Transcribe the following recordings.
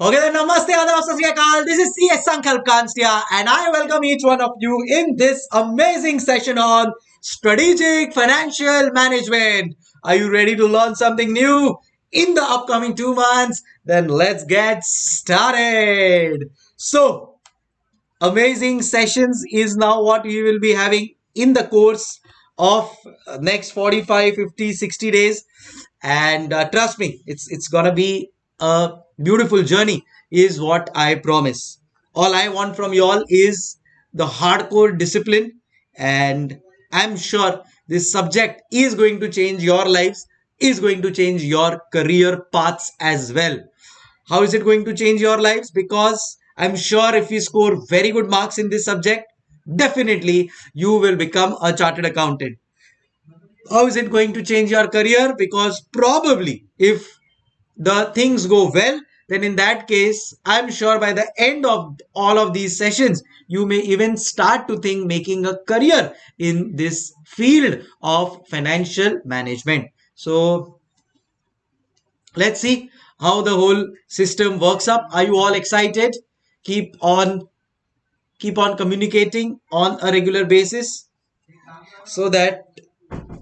Okay, then namaste, adab, sat sri akal. This is CS Sankalp and I welcome each one of you in this amazing session on strategic financial management. Are you ready to learn something new in the upcoming two months? Then let's get started. So, amazing sessions is now what we will be having in the course of next 45 50 60 days and uh, trust me it's it's gonna be a beautiful journey is what i promise. All i want from you all is the hardcore discipline and i'm sure this subject is going to change your lives is going to change your career paths as well. How is it going to change your lives? Because i'm sure if you score very good marks in this subject definitely you will become a chartered accountant. How is it going to change your career? Because probably if the things go well then in that case i'm sure by the end of all of these sessions you may even start to think making a career in this field of financial management. So let's see how the whole system works up. Are you all excited? Keep on keep on communicating on a regular basis so that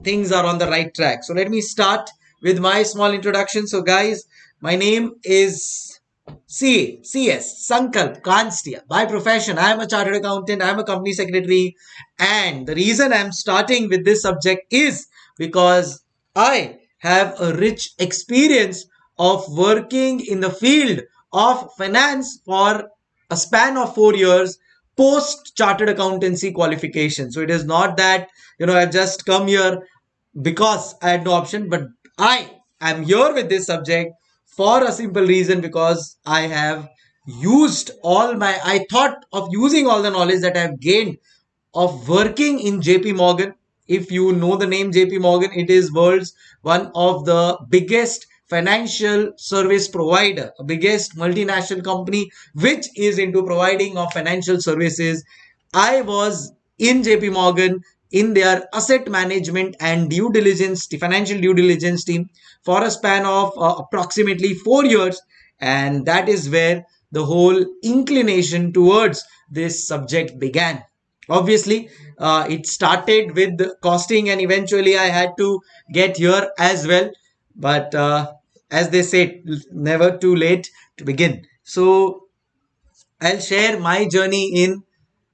things are on the right track. So let me start with my small introduction. So guys, my name is CA, CS, Sankalp Kanstia. By profession, I am a chartered accountant, I am a company secretary. And the reason I'm starting with this subject is because I have a rich experience of working in the field of finance for a span of four years post chartered accountancy qualification. So it is not that, you know, I've just come here because I had no option, but I am here with this subject for a simple reason because I have used all my, I thought of using all the knowledge that I have gained of working in JP Morgan. If you know the name JP Morgan, it is world's one of the biggest financial service provider, biggest multinational company which is into providing of financial services. I was in JP Morgan in their asset management and due diligence, the financial due diligence team for a span of uh, approximately four years. And that is where the whole inclination towards this subject began. Obviously, uh, it started with costing and eventually I had to get here as well. But uh, as they say, never too late to begin. So I'll share my journey in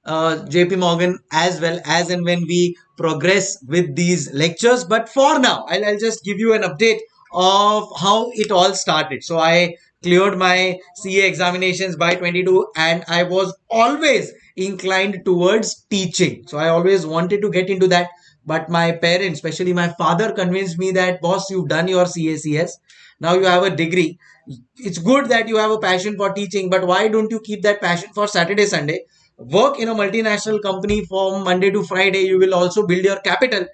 uh, JP Morgan as well as and when we progress with these lectures. But for now, I'll, I'll just give you an update of how it all started. So I cleared my CA examinations by 22 and I was always inclined towards teaching. So I always wanted to get into that. But my parents, especially my father, convinced me that, boss, you've done your CACS. Now you have a degree. It's good that you have a passion for teaching, but why don't you keep that passion for Saturday, Sunday? Work in a multinational company from Monday to Friday, you will also build your capital.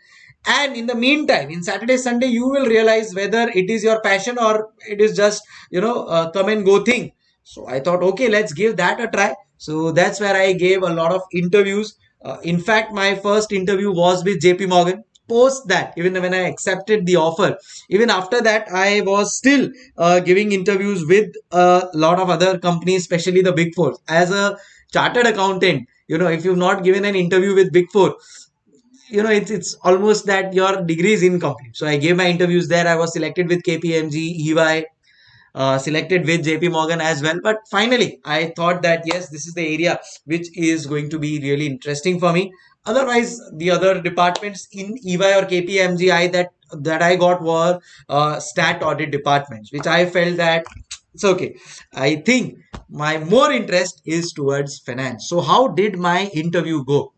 And in the meantime, in Saturday, Sunday, you will realize whether it is your passion or it is just, you know, come and go thing. So I thought, okay, let's give that a try. So that's where I gave a lot of interviews. Uh, in fact, my first interview was with JP Morgan. Post that, even when I accepted the offer, even after that, I was still uh, giving interviews with a lot of other companies, especially the big four. As a chartered accountant you know if you've not given an interview with big four you know it's it's almost that your degree is incomplete. So i gave my interviews there. I was selected with kpmg ey uh, selected with jp morgan as well. But finally i thought that yes this is the area which is going to be really interesting for me. Otherwise the other departments in ey or kpmgi that that i got were uh, stat audit departments which i felt that it's okay. I think my more interest is towards finance. So how did my interview go?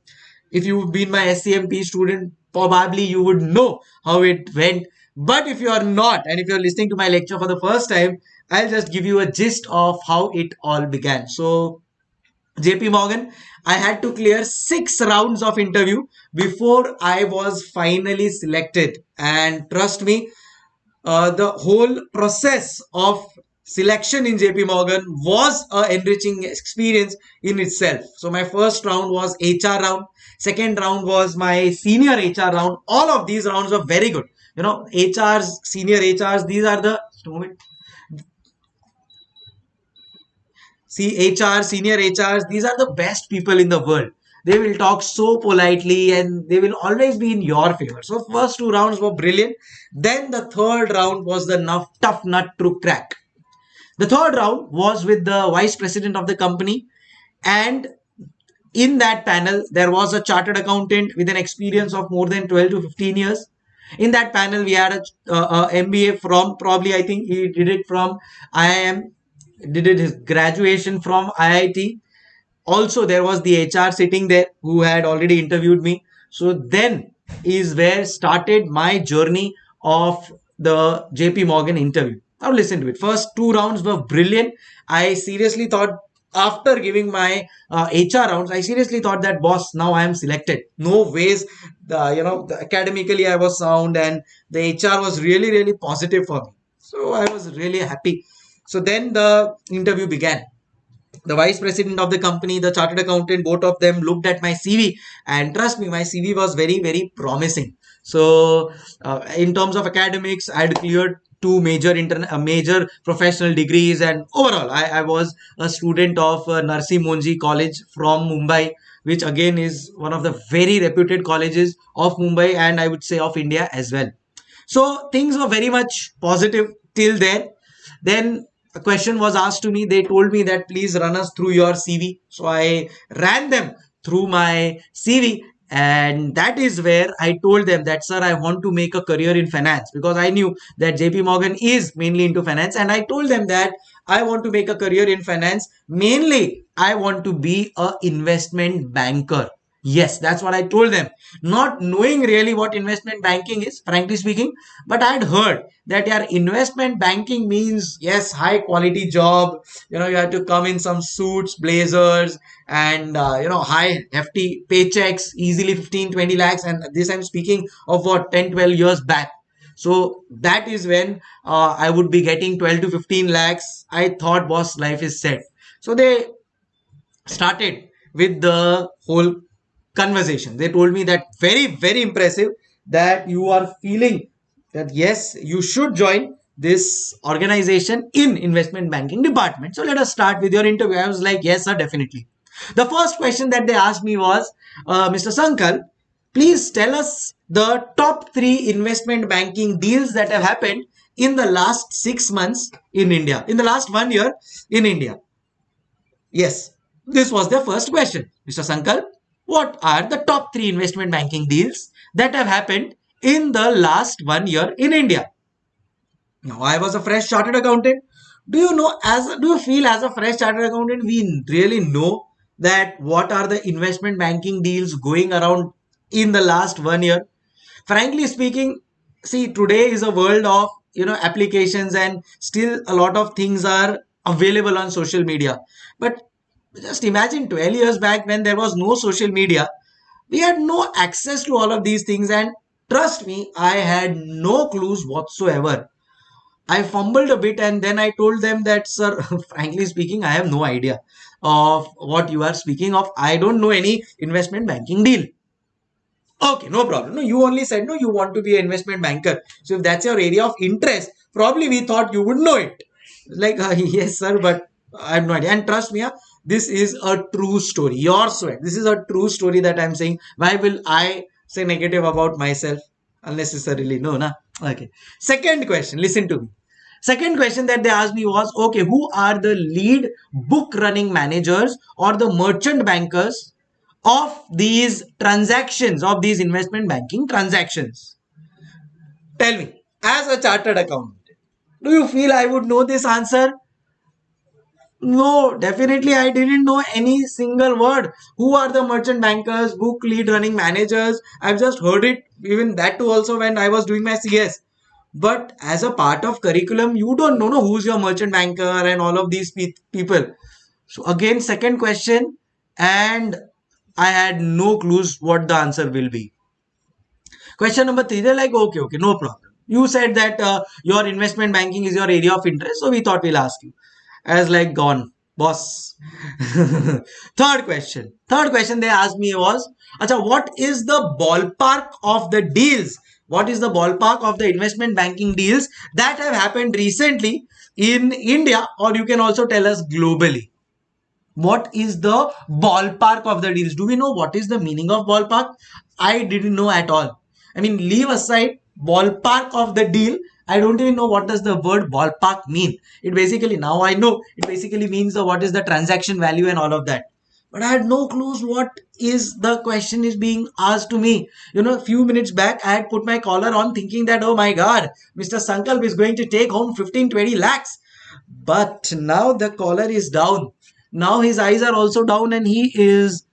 If you've been my scmp student probably you would know how it went. But if you are not and if you're listening to my lecture for the first time i'll just give you a gist of how it all began. So jp morgan i had to clear six rounds of interview before i was finally selected. And trust me uh, the whole process of selection in JP Morgan was a enriching experience in itself. So my first round was HR round. Second round was my senior HR round. All of these rounds were very good. You know, HRs, senior HRs, these are the see HR, senior HRs, these are the best people in the world. They will talk so politely and they will always be in your favor. So first two rounds were brilliant. Then the third round was the tough nut to crack. The third round was with the vice president of the company and in that panel there was a chartered accountant with an experience of more than 12 to 15 years in that panel we had a, a, mba from probably i think he did it from iim did it his graduation from IIT. Also, there was the HR sitting there who had already interviewed me. So then is where started my journey of the JP Morgan interview. Now listen to it. First two rounds were brilliant. I seriously thought after giving my uh, HR rounds, I seriously thought that boss, now I am selected. No ways, the, you know, the, academically I was sound and the HR was really, really positive for me. So I was really happy. So then the interview began. The vice president of the company, the chartered accountant, both of them looked at my CV and trust me, my CV was very, very promising. So uh, in terms of academics, I had cleared two major interna- uh, major professional degrees and overall I, I was a student of uh, Narsee Monjee College from Mumbai which again is one of the very reputed colleges of Mumbai and I would say of India as well. So things were very much positive till then. Then a question was asked to me. They told me that please run us through your CV. So I ran them through my CV and that is where i told them that sir i want to make a career in finance because i knew that jp morgan is mainly into finance. And i told them that i want to make a career in finance. Mainly i want to be a investment banker Yes, that's what I told them. Not knowing really what investment banking is, frankly speaking, but I had heard that your investment banking means yes, high quality job. You know, you have to come in some suits, blazers, and uh, you know, high hefty paychecks, easily 15, 20 lakhs. And this I'm speaking of what 10, 12 years back. So that is when uh, I would be getting 12 to 15 lakhs. I thought, boss, life is set. So they started with the whole conversation. They told me that very, very impressive that you are feeling that yes, you should join this organization in investment banking department. So let us start with your interview. I was like, yes, sir, definitely. The first question that they asked me was, uh, Mr. Sankalp, please tell us the top three investment banking deals that have happened in the last six months in India, in the last one year in India. Yes, this was the first question. Mr. Sankalp, what are the top three investment banking deals that have happened in the last one year in India. Now, I was a fresh chartered accountant. Do you know, as do you feel as a fresh chartered accountant, we really know that what are the investment banking deals going around in the last one year? Frankly speaking, see, today is a world of you know applications and still a lot of things are available on social media. But just imagine 12 years back when there was no social media, we had no access to all of these things. And trust me, I had no clues whatsoever. I fumbled a bit and then I told them that, sir, frankly speaking, I have no idea of what you are speaking of. I don't know any investment banking deal. Okay, no problem. No, you only said no, you want to be an investment banker. So if that's your area of interest, probably we thought you would know it. Like, uh, yes, sir, but I have no idea. And trust me, this is a true story. Your sweat. This is a true story that I'm saying. Why will I say negative about myself unnecessarily? No, na. Okay. Second question. Listen to me. Second question that they asked me was, okay, who are the lead book running managers or the merchant bankers of these transactions, of these investment banking transactions? Tell me, as a chartered accountant, do you feel I would know this answer? No, definitely I didn't know any single word. Who are the merchant bankers, book lead running managers? I've just heard it, even that too also when I was doing my CS. But as a part of curriculum, you don't know no, who's your merchant banker and all of these pe- people. So again, second question, and I had no clues what the answer will be. Question number three, they're like, okay, okay, no problem. You said that uh, your investment banking is your area of interest, so we thought we'll ask you as like gone. Boss. Third question. Third question they asked me was acha what is the ballpark of the deals? What is the ballpark of the investment banking deals that have happened recently in india or you can also tell us globally? What is the ballpark of the deals? Do we know what is the meaning of ballpark? I didn't know at all. I mean leave aside ballpark of the deal i don't even know what does the word ballpark mean. It basically now i know it basically means the, what is the transaction value and all of that. But i had no clues what is the question is being asked to me. You know a few minutes back i had put my collar on thinking that oh my god mr sankalp is going to take home 15 20 lakhs. But now the collar is down. Now his eyes are also down and he is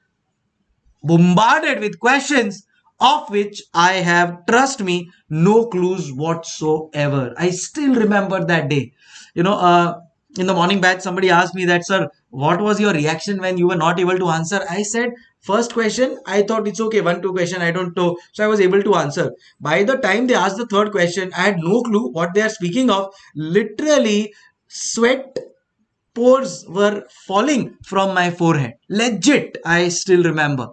bombarded with questions of which I have, trust me, no clues whatsoever. I still remember that day. You know, uh, in the morning batch, somebody asked me that, sir, what was your reaction when you were not able to answer? I said, first question, I thought it's okay, one, two question, I don't know. So I was able to answer. By the time they asked the third question, I had no clue what they are speaking of. Literally, sweat pores were falling from my forehead. Legit, I still remember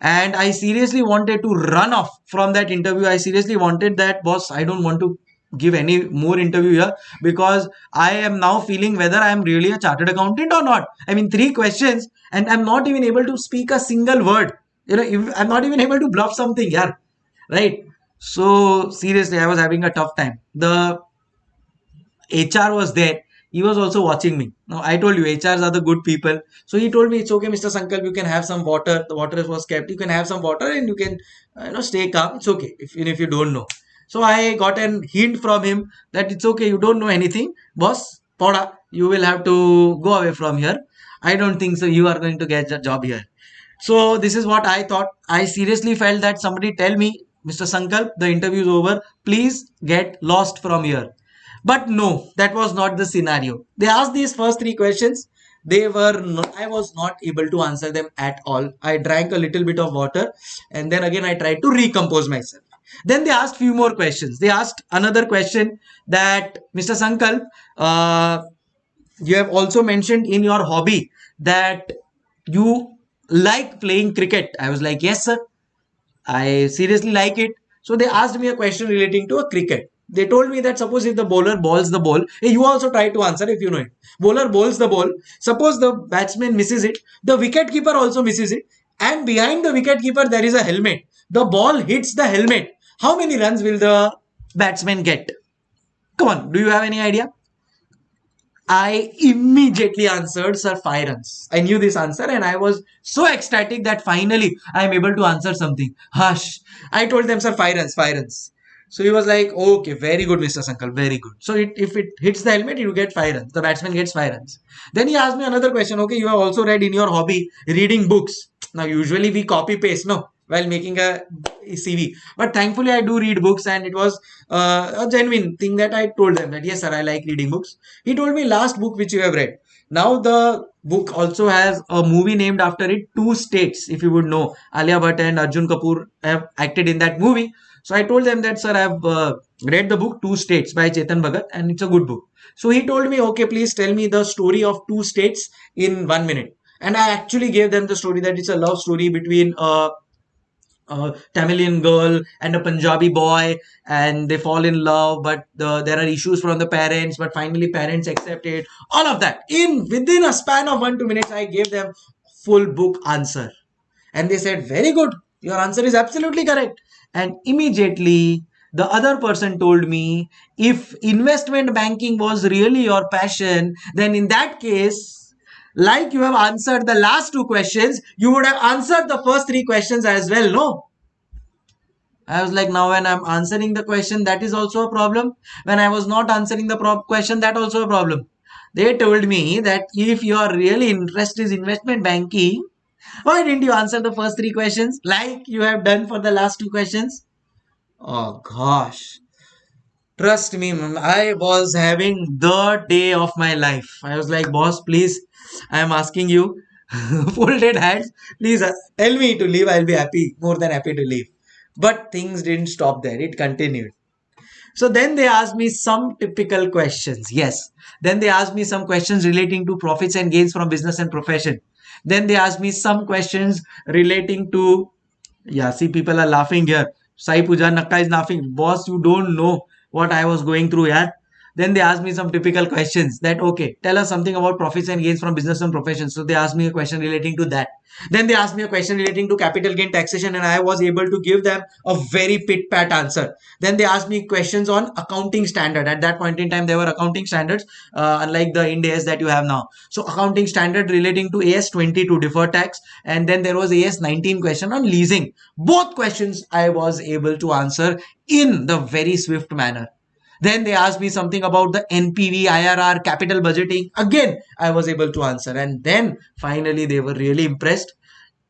and i seriously wanted to run off from that interview. I seriously wanted that boss i don't want to give any more interview here because i am now feeling whether i am really a chartered accountant or not. I mean three questions and i'm not even able to speak a single word. You know if i'm not even able to bluff something yeah. Right? So seriously i was having a tough time. The hr was there he was also watching me. Now I told you HRs are the good people. So he told me it's okay, Mr. Sankalp, you can have some water. The water was kept. You can have some water and you can uh, you know stay calm. It's okay if if you don't know. So I got an hint from him that it's okay, you don't know anything, boss. Poda, you will have to go away from here. I don't think so. You are going to get a job here. So this is what I thought. I seriously felt that somebody tell me, Mr. Sankalp, the interview is over. Please get lost from here. But no, that was not the scenario. They asked these first three questions. They were not, I was not able to answer them at all. I drank a little bit of water and then again I tried to recompose myself. Then they asked few more questions. They asked another question that Mr. Sankalp, uh, you have also mentioned in your hobby that you like playing cricket. I was like, yes, sir. I seriously like it. So they asked me a question relating to a cricket. They told me that suppose if the bowler balls the ball, hey, you also try to answer if you know it. Bowler bowls the ball. Suppose the batsman misses it, the wicket keeper also misses it, and behind the wicket keeper there is a helmet. The ball hits the helmet. How many runs will the batsman get? Come on, do you have any idea? I immediately answered, Sir, five runs. I knew this answer and I was so ecstatic that finally I am able to answer something. Hush. I told them, Sir, five runs, five runs. So he was like, okay, very good, Mr. Sankalp, very good. So it, if it hits the helmet, you get five runs. The batsman gets five runs. Then he asked me another question. Okay, you have also read in your hobby reading books. Now, usually we copy paste, no, while making a CV. But thankfully, I do read books, and it was uh, a genuine thing that I told them that yes, sir, I like reading books. He told me last book which you have read. Now the book also has a movie named after it, Two States. If you would know, Alia Bhatt and Arjun Kapoor have acted in that movie. So I told them that, sir, I've uh, read the book Two States by Chetan Bhagat and it's a good book. So he told me, okay, please tell me the story of two states in one minute. And I actually gave them the story that it's a love story between a, a Tamilian girl and a Punjabi boy, and they fall in love, but the, there are issues from the parents, but finally parents accept it. All of that in within a span of one two minutes, I gave them full book answer, and they said, "Very good, your answer is absolutely correct." And immediately the other person told me if investment banking was really your passion then in that case like you have answered the last two questions you would have answered the first three questions as well no I was like, now when I'm answering the question, that is also a problem. When I was not answering the question, that also a problem. They told me that if your really interest is investment banking, why didn't you answer the first three questions like you have done for the last two questions? Oh gosh. Trust me, I was having the day of my life. I was like, boss, please, I am asking you, folded hands, please uh, tell me to leave. I'll be happy, more than happy to leave. But things didn't stop there, it continued. So then they asked me some typical questions. Yes. Then they asked me some questions relating to profits and gains from business and profession. Then they asked me some questions relating to, yeah, see, people are laughing here. Sai Puja Nakka is laughing. Boss, you don't know what I was going through, yeah. Then they asked me some typical questions that okay tell us something about profits and gains from business and professions. So they asked me a question relating to that. Then they asked me a question relating to capital gain taxation and i was able to give them a very pit pat answer. Then they asked me questions on accounting standard. At that point in time there were accounting standards uh, unlike the ind AS that you have now. So accounting standard relating to as 22 deferred tax and then there was as 19 question on leasing. Both questions i was able to answer in the very swift manner then they asked me something about the NPV, IRR, capital budgeting. Again, I was able to answer. And then finally, they were really impressed.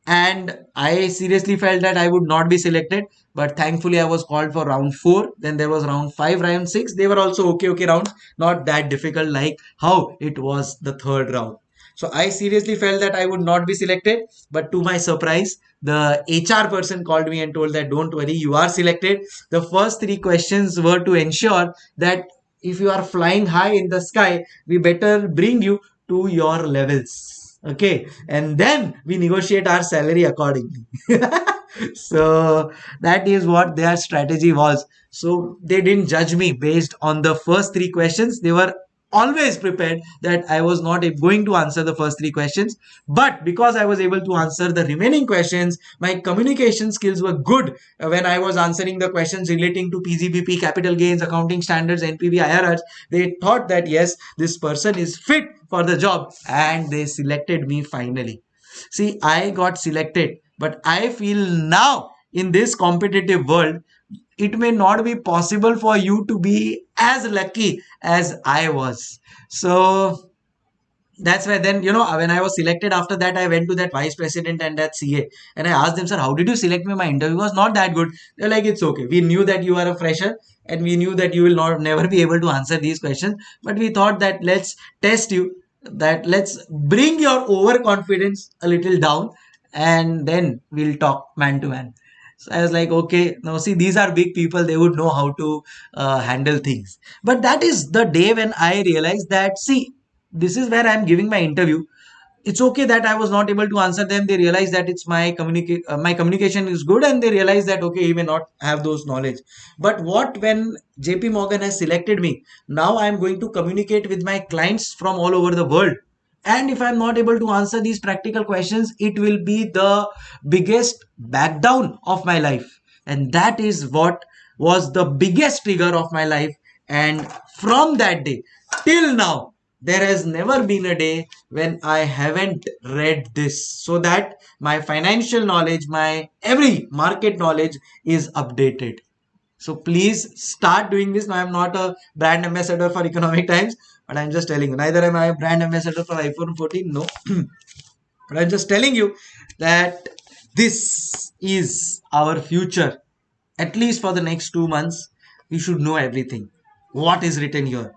And I seriously felt that I would not be selected. But thankfully, I was called for round four. Then there was round five, round six. They were also okay, okay rounds. Not that difficult like how it was the third round. So I seriously felt that I would not be selected. But to my surprise, the HR person called me and told that don't worry, you are selected. The first three questions were to ensure that if you are flying high in the sky, we better bring you to your levels. Okay. And then we negotiate our salary accordingly. so that is what their strategy was. So they didn't judge me based on the first three questions. They were always prepared that I was not going to answer the first three questions. But because I was able to answer the remaining questions, my communication skills were good uh, when I was answering the questions relating to PGBP, capital gains, accounting standards, NPV, IRRs. They thought that yes, this person is fit for the job and they selected me finally. See, I got selected, but I feel now in this competitive world, it may not be possible for you to be as lucky as I was. So that's why then you know when I was selected after that I went to that vice president and that CA and I asked them sir how did you select me? My interview was not that good. They're like it's okay. We knew that you are a fresher and we knew that you will not never be able to answer these questions. But we thought that let's test you that let's bring your overconfidence a little down and then we'll talk man to man so I was like, okay, now see, these are big people. They would know how to uh, handle things. But that is the day when I realized that, see, this is where I'm giving my interview. It's okay that I was not able to answer them. They realize that it's my communicate, uh, my communication is good, and they realize that okay, he may not have those knowledge. But what when JP Morgan has selected me? Now I'm going to communicate with my clients from all over the world and if i'm not able to answer these practical questions it will be the biggest back down of my life. And that is what was the biggest trigger of my life. And from that day till now there has never been a day when i haven't read this. So that my financial knowledge my every market knowledge is updated. So please start doing this. Now i'm not a brand ambassador for economic times but I'm just telling you, neither am I a brand ambassador for iPhone 14, no. but I'm just telling you that this is our future. At least for the next two months, we should know everything. What is written here?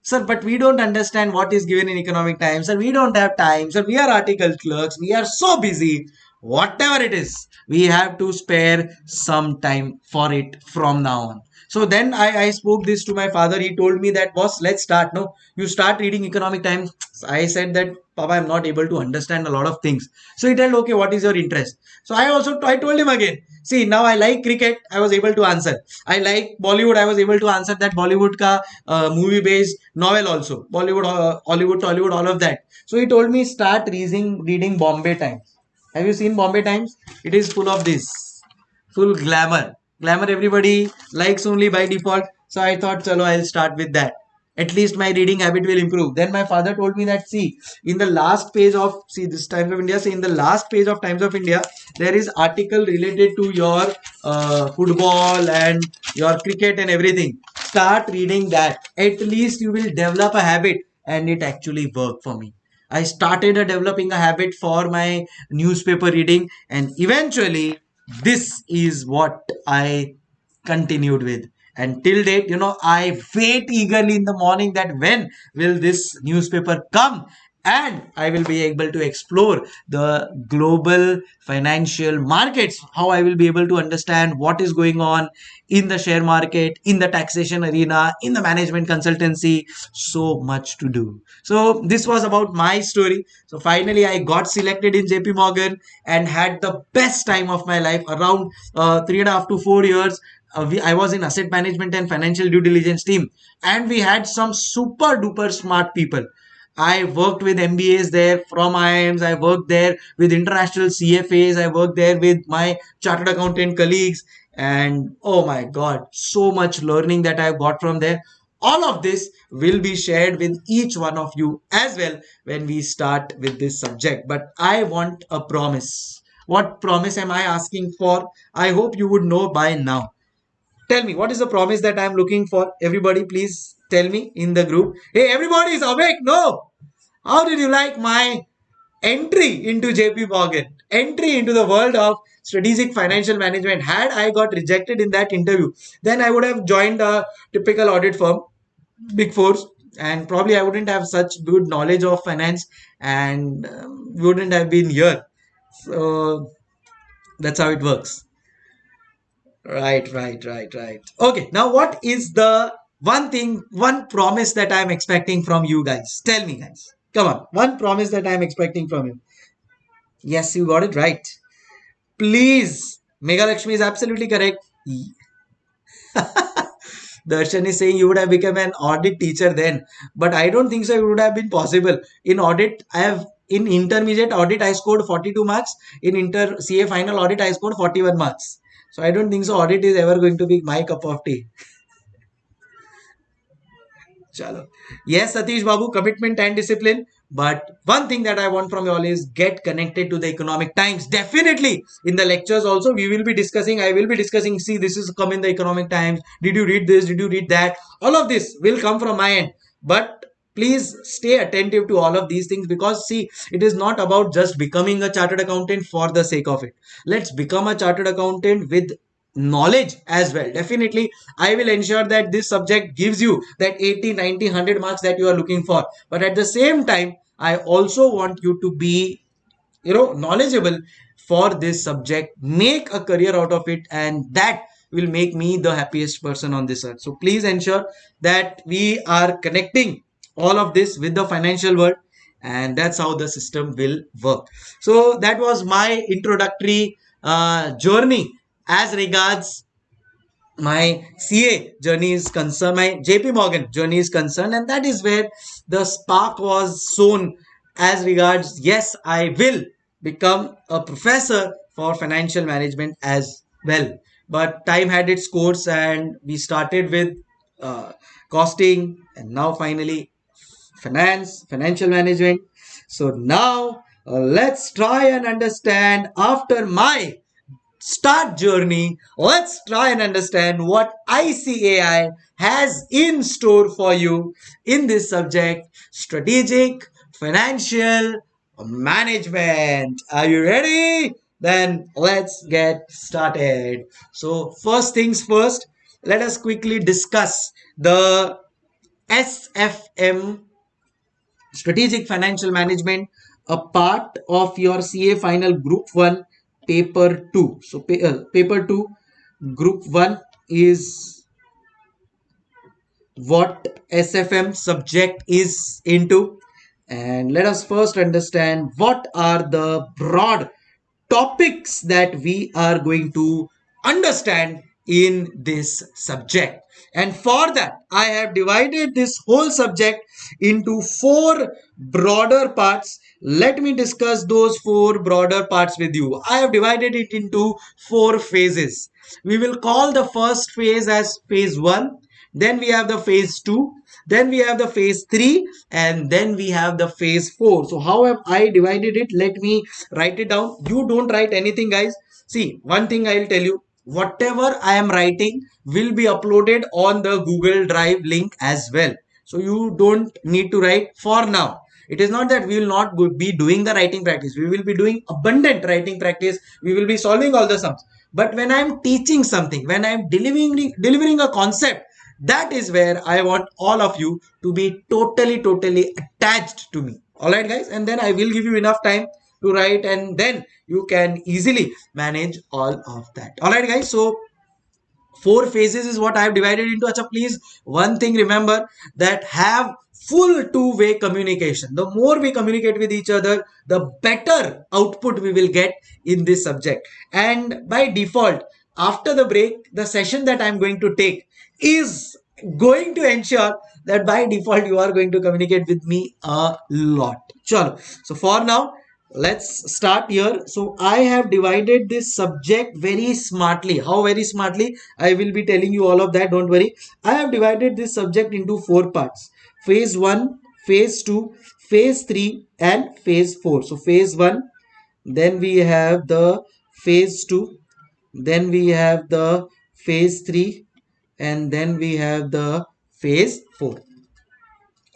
Sir, but we don't understand what is given in economic times. Sir, we don't have time. Sir, we are article clerks. We are so busy. Whatever it is, we have to spare some time for it from now on. So then I, I spoke this to my father. He told me that, boss, let's start. No, you start reading Economic Times. I said that, Papa, I'm not able to understand a lot of things. So he told, okay, what is your interest? So I also, I told him again, see, now I like cricket. I was able to answer. I like Bollywood. I was able to answer that Bollywood ka uh, movie based novel also. Bollywood, uh, Hollywood, Tollywood, all of that. So he told me start reading, reading Bombay Times. Have you seen Bombay Times? It is full of this, full glamour glamour everybody. Likes only by default. So i thought chalo i'll start with that. At least my reading habit will improve. Then my father told me that see in the last page of see this times of india see in the last page of times of india there is article related to your uh, football and your cricket and everything. Start reading that. At least you will develop a habit. And it actually worked for me. I started developing a habit for my newspaper reading and eventually this is what I continued with. And till date, you know, I wait eagerly in the morning that when will this newspaper come and I will be able to explore the global financial markets, how I will be able to understand what is going on in the share market, in the taxation arena, in the management consultancy. So much to do. So this was about my story. So finally, I got selected in JP Morgan and had the best time of my life around uh, three and a half to four years uh, we, I was in asset management and financial due diligence team, and we had some super duper smart people. I worked with MBAs there from IIMs. I worked there with international CFAs. I worked there with my chartered accountant colleagues. And oh my God, so much learning that I've got from there. All of this will be shared with each one of you as well when we start with this subject. But I want a promise. What promise am I asking for? I hope you would know by now. Tell me, what is the promise that I'm looking for? Everybody, please tell me in the group. Hey, everybody is awake. No. How did you like my entry into JP Morgan? Entry into the world of strategic financial management. Had I got rejected in that interview, then I would have joined a typical audit firm big fours and probably i wouldn't have such good knowledge of finance and um, wouldn't have been here so that's how it works right right right right okay now what is the one thing one promise that i'm expecting from you guys tell me guys come on one promise that i'm expecting from you yes you got it right please mega lakshmi is absolutely correct Darshan is saying you would have become an audit teacher then, but I don't think so. It would have been possible. In audit, I have in intermediate audit I scored 42 marks. In inter CA final audit I scored 41 marks. So I don't think so. Audit is ever going to be my cup of tea. Chalo. Yes, Satish Babu, commitment and discipline. But one thing that I want from you all is get connected to the economic times. Definitely in the lectures also we will be discussing. I will be discussing. See, this is come in the economic times. Did you read this? Did you read that? All of this will come from my end. But please stay attentive to all of these things because see it is not about just becoming a chartered accountant for the sake of it let's become a chartered accountant with knowledge as well. Definitely i will ensure that this subject gives you that 80 90 100 marks that you are looking for. But at the same time i also want you to be you know knowledgeable for this subject. Make a career out of it and that will make me the happiest person on this earth. So please ensure that we are connecting all of this with the financial world and that's how the system will work. So that was my introductory uh, journey as regards my CA journey is concerned, my JP Morgan journey is concerned, and that is where the spark was sown as regards, yes, I will become a professor for financial management as well. But time had its course, and we started with uh, costing, and now finally finance, financial management. So now uh, let's try and understand after my start journey, let's try and understand what ICAI has in store for you in this subject strategic financial management. Are you ready? Then let's get started. So, first things first, let us quickly discuss the SFM strategic financial management a part of your CA final group 1 paper 2 so uh, paper 2 group 1 is what sfm subject is into. And let us first understand what are the broad topics that we are going to understand in this subject. And for that i have divided this whole subject into four broader parts let me discuss those four broader parts with you. I have divided it into four phases. We will call the first phase as phase 1. Then we have the phase 2. Then we have the phase 3. And then we have the phase 4. So how have I divided it? Let me write it down. You don't write anything guys. See, one thing I will tell you. Whatever I am writing will be uploaded on the Google Drive link as well. So you don't need to write for now it is not that we will not be doing the writing practice. We will be doing abundant writing practice. We will be solving all the sums. But when I am teaching something, when I am delivering, delivering a concept, that is where I want all of you to be totally, totally attached to me. Alright guys. And then I will give you enough time to write and then you can easily manage all of that. Alright guys. So four phases is what I have divided into. Acha, please one thing remember that have full two-way communication. The more we communicate with each other, the better output we will get in this subject. And by default, after the break, the session that I'm going to take is going to ensure that by default you are going to communicate with me a lot. Chalo. So for now, let's start here. So I have divided this subject very smartly. How very smartly? I will be telling you all of that. Don't worry. I have divided this subject into four parts. Phase 1, phase 2, phase 3 and phase 4. So phase 1, then we have the phase 2, then we have the phase 3 and then we have the phase 4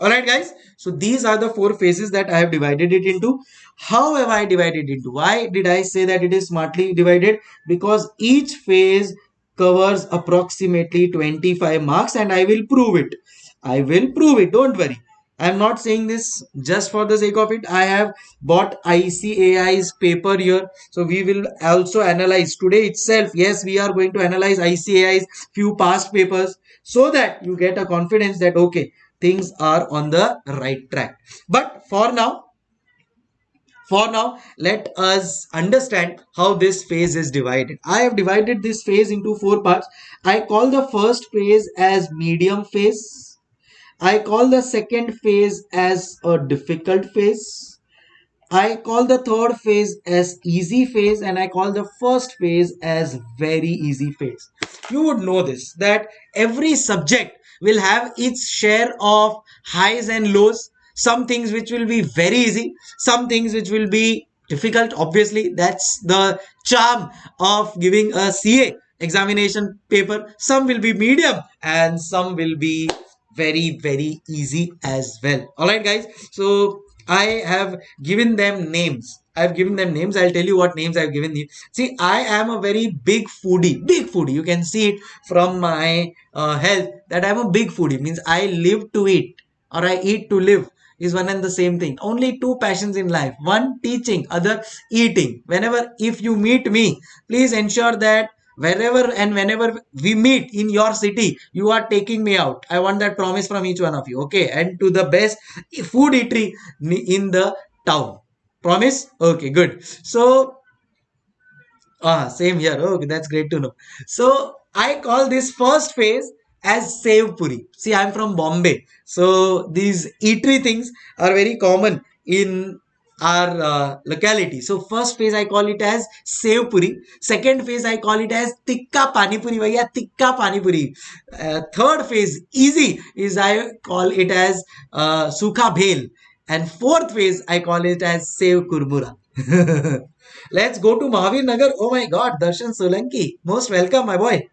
all right guys. So these are the four phases that i have divided it into. How have i divided into? Why did i say that it is smartly divided? Because each phase covers approximately 25 marks and i will prove it i will prove it don't worry I'm not saying this just for the sake of it. I have bought ICAI's paper here. So we will also analyze today itself. Yes, we are going to analyze ICAI's few past papers so that you get a confidence that, okay, things are on the right track. But for now, for now, let us understand how this phase is divided. I have divided this phase into four parts. I call the first phase as medium phase I call the second phase as a difficult phase. I call the third phase as easy phase and I call the first phase as very easy phase. You would know this that every subject will have its share of highs and lows. Some things which will be very easy, some things which will be difficult. Obviously, that's the charm of giving a CA examination paper. Some will be medium and some will be very very easy as well all right guys so i have given them names I've given them names. I'll tell you what names I've given you. See, I am a very big foodie. Big foodie. You can see it from my uh, health that I'm a big foodie. Means I live to eat or I eat to live is one and the same thing. Only two passions in life. One teaching, other eating. Whenever if you meet me, please ensure that wherever and whenever we meet in your city you are taking me out. I want that promise from each one of you okay? And to the best food eatery in the town. Promise? Okay good. So ah same here. Okay that's great to know. So i call this first phase as Sev Puri. See, I'm from Bombay. So these eatery things are very common in our uh, locality. So first phase I call it as Sev Puri. Second phase I call it as Tikka Pani Puri. Vaya Tikka Pani Puri. Uh, third phase easy is I call it as uh, Sukha Bhel. And fourth phase I call it as Sev Kurmura. Let's go to Mahavir Nagar. Oh my God, Darshan Solanki. Most welcome, my boy.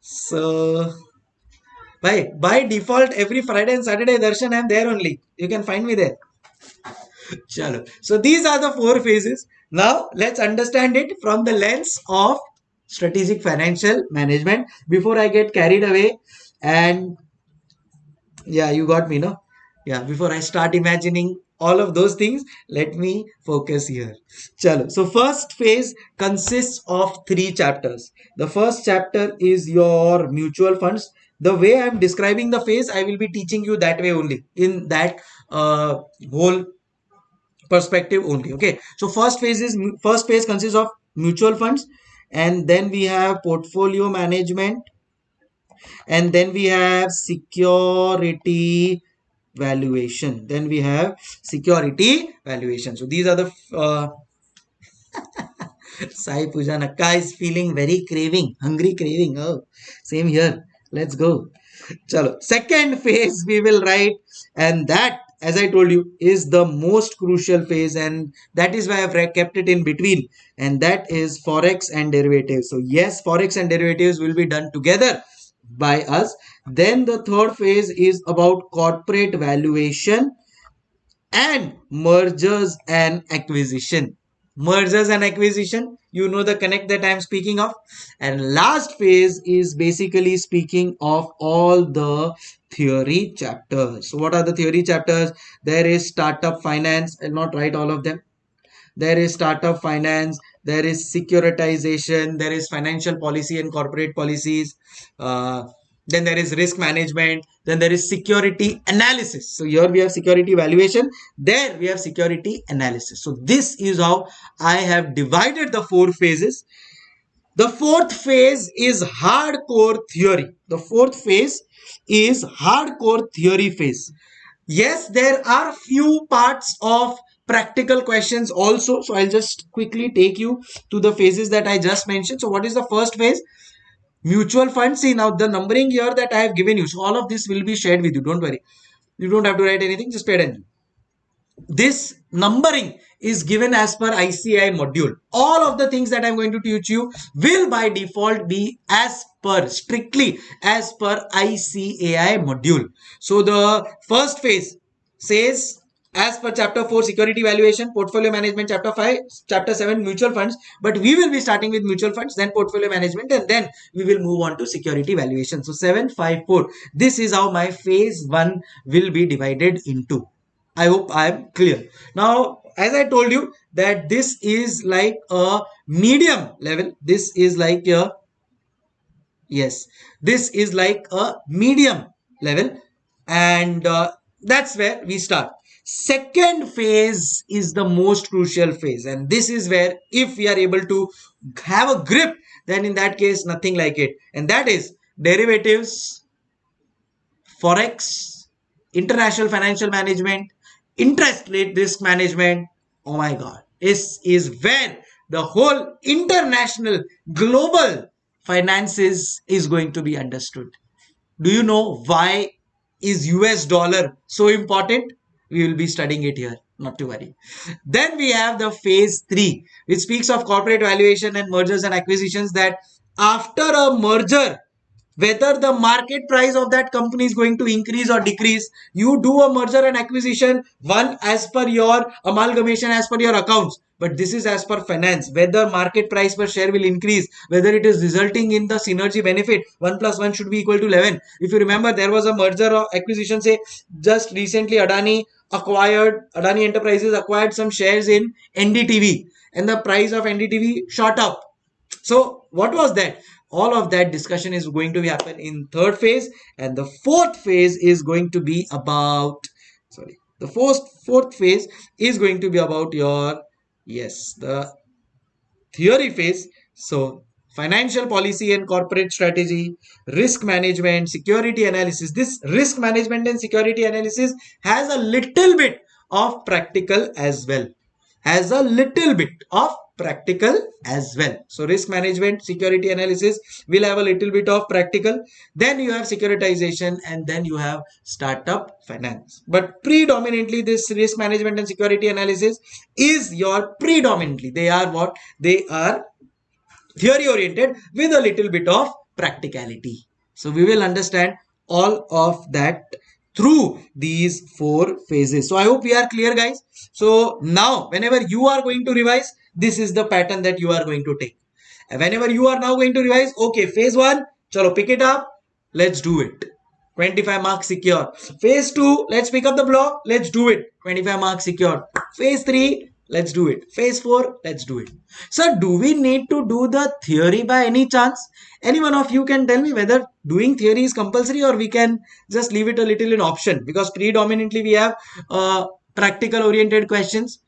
So, by, by default, every Friday and Saturday, Darshan, I'm there only. You can find me there. Chalo. So these are the four phases. Now let's understand it from the lens of strategic financial management before I get carried away and yeah, you got me, no? Yeah, before I start imagining all of those things, let me focus here. Chalo. So first phase consists of three chapters. The first chapter is your mutual funds. The way I'm describing the phase, I will be teaching you that way only in that uh, whole perspective only okay so first phase is first phase consists of mutual funds and then we have portfolio management and then we have security valuation then we have security valuation so these are the uh, Sai Puja Nakka is feeling very craving, hungry craving. Oh, same here. Let's go. Chalo. Second phase we will write, and that as I told you, is the most crucial phase, and that is why I've kept it in between, and that is forex and derivatives. So, yes, forex and derivatives will be done together by us. Then the third phase is about corporate valuation and mergers and acquisition. Mergers and acquisition, you know the connect that I'm speaking of. And last phase is basically speaking of all the theory chapters. So what are the theory chapters? There is startup finance. I'll not write all of them. There is startup finance. There is securitization. There is financial policy and corporate policies. Uh, then there is risk management. Then there is security analysis. So here we have security evaluation. There we have security analysis. So this is how I have divided the four phases The fourth phase is hardcore theory. The fourth phase is hardcore theory phase. Yes, there are few parts of practical questions also. So I'll just quickly take you to the phases that I just mentioned. So what is the first phase? Mutual funds. See now the numbering here that I have given you. So all of this will be shared with you. Don't worry. You don't have to write anything. Just pay attention. This numbering is given as per ICAI module. All of the things that I'm going to teach you will by default be as per strictly as per ICAI module. So the first phase says as per chapter 4 security valuation portfolio management chapter 5 chapter 7 mutual funds. But we will be starting with mutual funds then portfolio management and then we will move on to security valuation. So 754 this is how my phase 1 will be divided into. I hope i am clear. Now as i told you that this is like a medium level. This is like a yes this is like a medium level. And uh, that's where we start. Second phase is the most crucial phase. And this is where if we are able to have a grip then in that case nothing like it. And that is derivatives forex international financial management interest rate risk management. Oh my god. This is where the whole international global finances is going to be understood. Do you know why is us dollar so important? We will be studying it here not to worry. Then we have the phase 3 which speaks of corporate valuation and mergers and acquisitions that after a merger whether the market price of that company is going to increase or decrease you do a merger and acquisition one as per your amalgamation as per your accounts. But this is as per finance. Whether market price per share will increase whether it is resulting in the synergy benefit 1 plus 1 should be equal to 11 if you remember there was a merger or acquisition say just recently adani acquired adani enterprises acquired some shares in ndtv and the price of ndtv shot up. So what was that all of that discussion is going to happen in third phase and the fourth phase is going to be about sorry the fourth fourth phase is going to be about your yes the theory phase. So financial policy and corporate strategy risk management security analysis. This risk management and security analysis has a little bit of practical as well. Has a little bit of practical as well. So risk management, security analysis will have a little bit of practical. Then you have securitization and then you have startup finance. But predominantly this risk management and security analysis is your predominantly. They are what? They are theory oriented with a little bit of practicality. So we will understand all of that through these four phases. So I hope we are clear guys. So now whenever you are going to revise, this is the pattern that you are going to take. And whenever you are now going to revise, okay, phase one, chalo pick it up, let's do it. 25 marks secure. Phase 2, let's pick up the block, let's do it. 25 marks secure. Phase 3, let's do it. Phase 4, let's do it. So do we need to do the theory by any chance? Any one of you can tell me whether doing theory is compulsory or we can just leave it a little in option because predominantly we have uh, practical oriented questions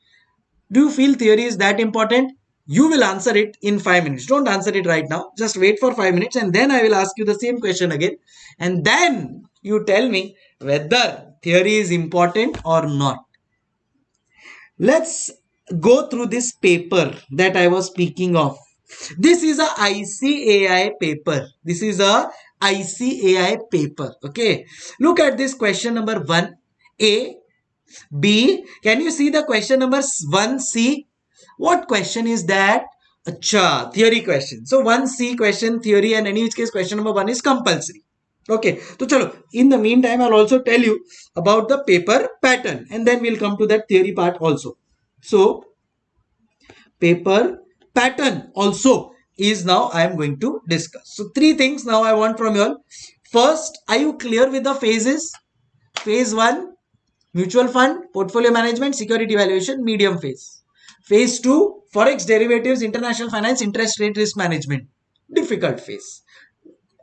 do you feel theory is that important? You will answer it in 5 minutes. Don't answer it right now. Just wait for 5 minutes and then I will ask you the same question again. And then you tell me whether theory is important or not. Let's go through this paper that I was speaking of. This is a ICAI paper. This is a ICAI paper. Okay. Look at this question number 1. A B. Can you see the question number 1C? What question is that? Acha, theory question. So 1C question, theory and any which case question number 1 is compulsory. Okay, so chalo, in the meantime, I'll also tell you about the paper pattern and then we'll come to that theory part also. So, paper pattern also is now I am going to discuss. So, three things now I want from you all. First, are you clear with the phases? Phase 1, mutual fund, portfolio management, security valuation, medium phase. Phase 2, forex derivatives, international finance, interest rate risk management. Difficult phase.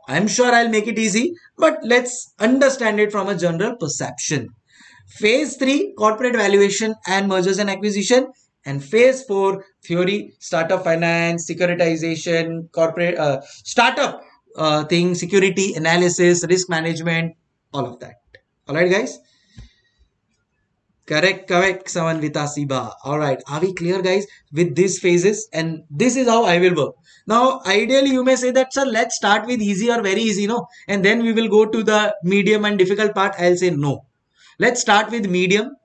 I'm sure I'll make it easy, but let's understand it from a general perception. Phase 3, corporate valuation and mergers and acquisition. and phase 4 theory startup finance securitization corporate uh, startup uh, thing security analysis risk management all of that all right guys correct correct samanvita siba. All right are we clear guys with these phases? And this is how i will work. Now ideally you may say that sir let's start with easy or very easy no? And then we will go to the medium and difficult part. I'll say no. Let's start with medium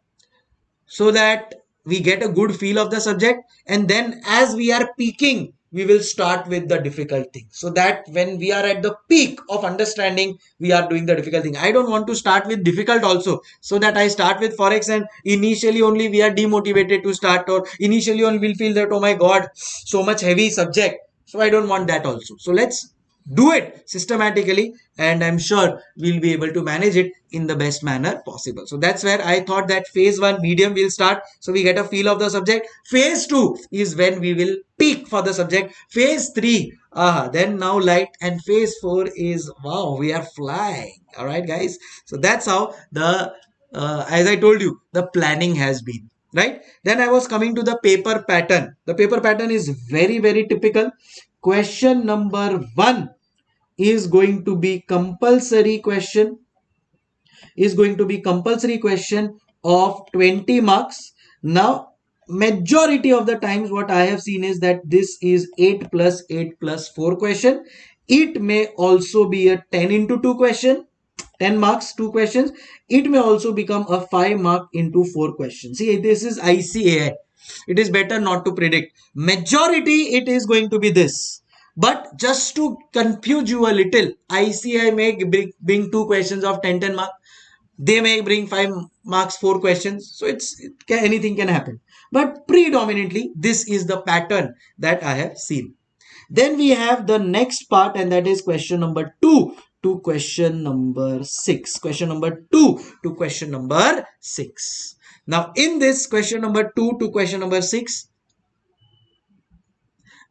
so that we get a good feel of the subject. And then as we are peaking we will start with the difficult thing. So that when we are at the peak of understanding we are doing the difficult thing. I don't want to start with difficult also so that i start with forex and initially only we are demotivated to start or initially only we'll feel that oh my god so much heavy subject. So i don't want that also. So let's do it systematically and i'm sure we'll be able to manage it in the best manner possible. So that's where i thought that phase one medium will start. So we get a feel of the subject. Phase two is when we will peak for the subject. Phase three uh, then now light. And phase four is wow we are flying. All right guys? So that's how the uh, as i told you the planning has been right? Then i was coming to the paper pattern. The paper pattern is very very typical question number one is going to be compulsory question is going to be compulsory question of 20 marks. Now majority of the times what i have seen is that this is 8 plus 8 plus 4 question. It may also be a 10 into 2 question 10 marks 2 questions. It may also become a 5 mark into 4 questions. See this is icai it is better not to predict. Majority it is going to be this. But just to confuse you a little icai may bring two questions of 10 10 mark. They may bring 5 marks 4 questions. So it's it can, anything can happen. But predominantly this is the pattern that i have seen. Then we have the next part and that is question number 2 to question number 6 question number 2 to question number 6 now, in this question number 2 to question number 6,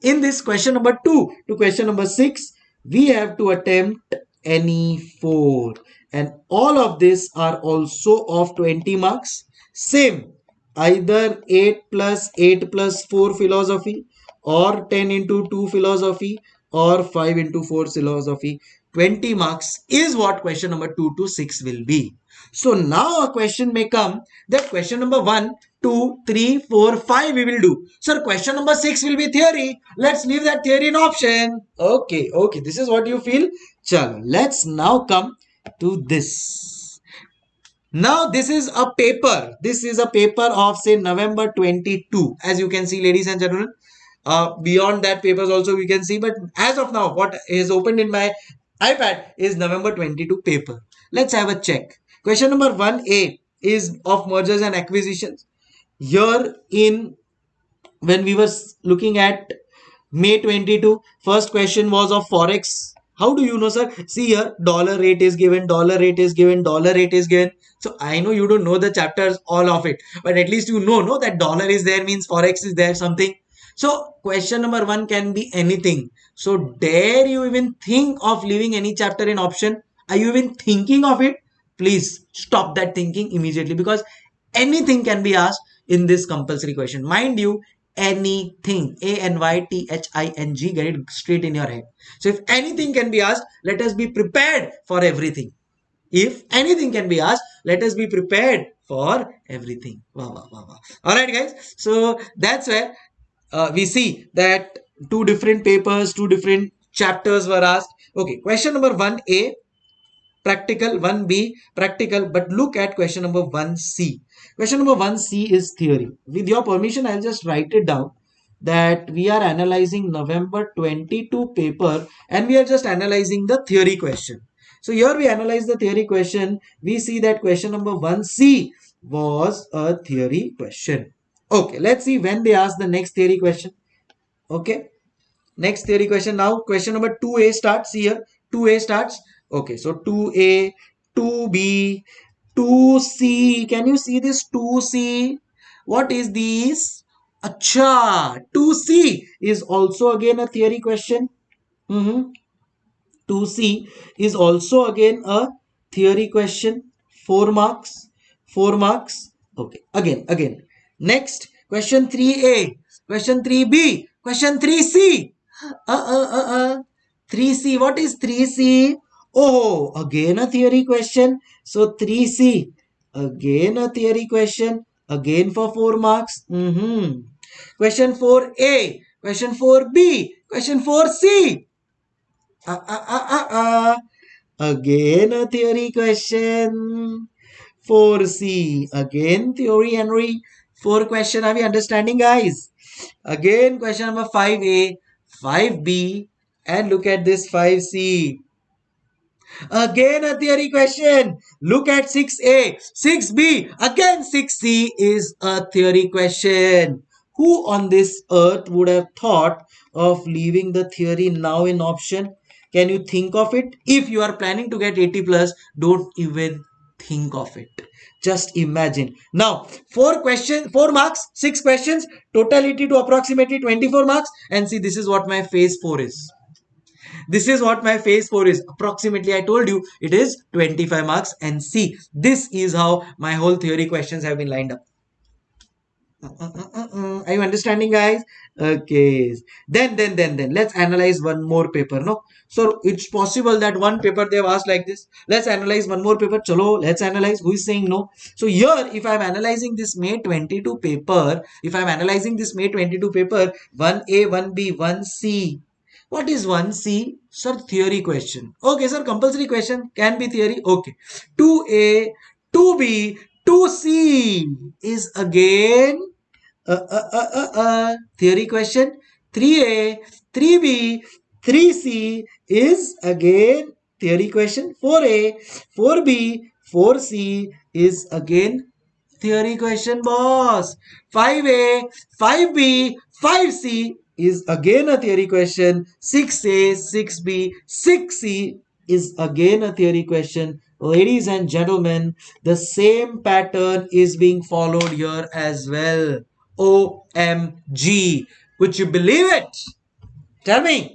in this question number 2 to question number 6, we have to attempt any 4 and all of this are also of 20 marks. Same, either 8 plus 8 plus 4 philosophy or 10 into 2 philosophy or 5 into 4 philosophy. 20 marks is what question number 2 to 6 will be. So now a question may come that question number 1, 2, 3, 4, 5 we will do. Sir, question number 6 will be theory. Let's leave that theory in option. Okay, okay. This is what you feel. Chalo, let's now come to this. Now this is a paper. This is a paper of say November 22. As you can see ladies and gentlemen. Uh, beyond that papers also we can see but as of now what is opened in my iPad is November 22 paper. Let's have a check. Question number 1A is of mergers and acquisitions. Here in when we were looking at May 22, first question was of Forex. How do you know, sir? See here, dollar rate is given, dollar rate is given, dollar rate is given. So I know you don't know the chapters, all of it, but at least you know, no, that dollar is there means Forex is there, something. So question number one can be anything. So dare you even think of leaving any chapter in option? Are you even thinking of it? Please stop that thinking immediately because anything can be asked in this compulsory question. Mind you anything a n y t h i n g get it straight in your head. So if anything can be asked let us be prepared for everything. If anything can be asked let us be prepared for everything. Wow, wow, wow, wow. all right guys. So that's where uh, we see that two different papers two different chapters were asked. Okay question number 1a practical 1b practical but look at question number 1c question number 1c is theory. With your permission i'll just write it down that we are analyzing november 22 paper and we are just analyzing the theory question. So here we analyze the theory question. We see that question number 1c was a theory question. Okay let's see when they ask the next theory question. Okay next theory question. Now question number 2a starts here. 2a starts Okay, so 2A, 2B, 2C. Can you see this 2C? What is this? Acha, 2C is also again a theory question. Mm -hmm. 2C is also again a theory question. 4 marks. 4 marks. Okay, again, again. Next, question 3a, question 3b, question 3c. Uh, uh, uh, uh. 3c, what is 3c? Oh, again a theory question. So 3c, again a theory question, again for 4 marks. Mm-hmm. Question 4a, question 4b, question 4c. Uh, uh, uh, uh, uh. Again a theory question. 4c, again theory Henry. 4 question, are we understanding guys? Again question number 5a, 5b, and look at this 5c. Again a theory question. Look at 6a, 6b, again 6c is a theory question. Who on this earth would have thought of leaving the theory now in option? Can you think of it? If you are planning to get 80 plus, don't even think of it. Just imagine. Now, four questions, four marks, six questions, totality to approximately 24 marks. And see, this is what my phase four is. This is what my phase 4 is. Approximately, I told you, it is 25 marks. And see, this is how my whole theory questions have been lined up. Are you understanding, guys? Okay. Then, then, then, then, let's analyze one more paper, no? So, it's possible that one paper they've asked like this. Let's analyze one more paper. Chalo, let's analyze. Who is saying no? So, here, if I'm analyzing this May 22 paper, if I'm analyzing this May 22 paper, 1A, 1B, 1C, what is 1C? Sir, theory question. Okay, sir, compulsory question can be theory. Okay. 2A, 2B, 2C is again a, a, a, a, theory question. 3A, 3B, 3C is again theory question. 4A, 4B, 4C is again theory question boss. 5A, 5B, 5C is again a theory question. 6A, 6B, 6C is again a theory question. Ladies and gentlemen, the same pattern is being followed here as well. OMG. Would you believe it? Tell me.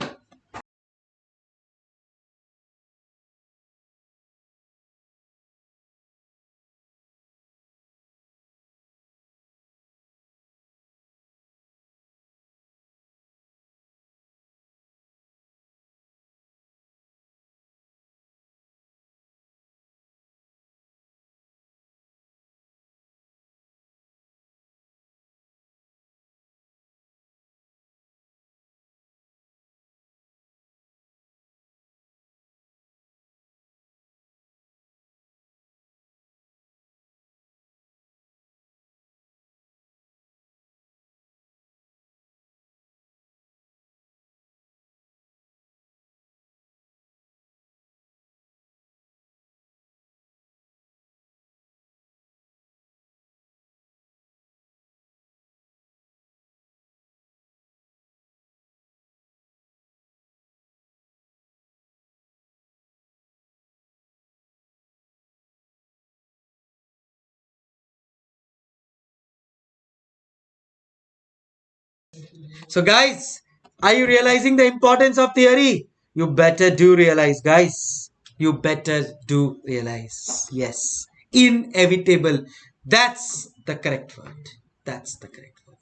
So, guys, are you realizing the importance of theory? You better do realize, guys. You better do realize. Yes. Inevitable. That's the correct word. That's the correct word.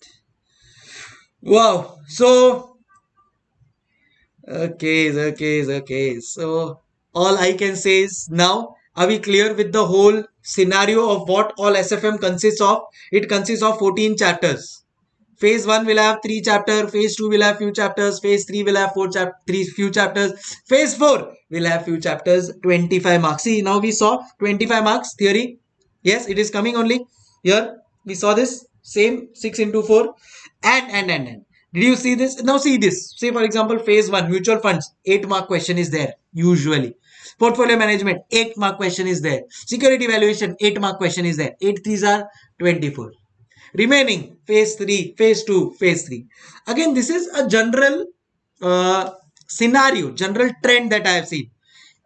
Wow. So, okay, okay, okay. So, all I can say is now, are we clear with the whole scenario of what all SFM consists of? It consists of 14 chapters phase 1 will have 3 chapter phase 2 will have few chapters phase 3 will have 4 chap 3 few chapters. Phase 4 will have few chapters 25 marks. See now we saw 25 marks theory. Yes it is coming only. Here we saw this same 6 into 4 and and and and. Did you see this? Now see this. Say for example phase 1 mutual funds 8 mark question is there usually. Portfolio management 8 mark question is there. Security valuation 8 mark question is there. 8 threes are 24 remaining phase 3 phase 2 phase 3 again this is a general uh, scenario general trend that i have seen.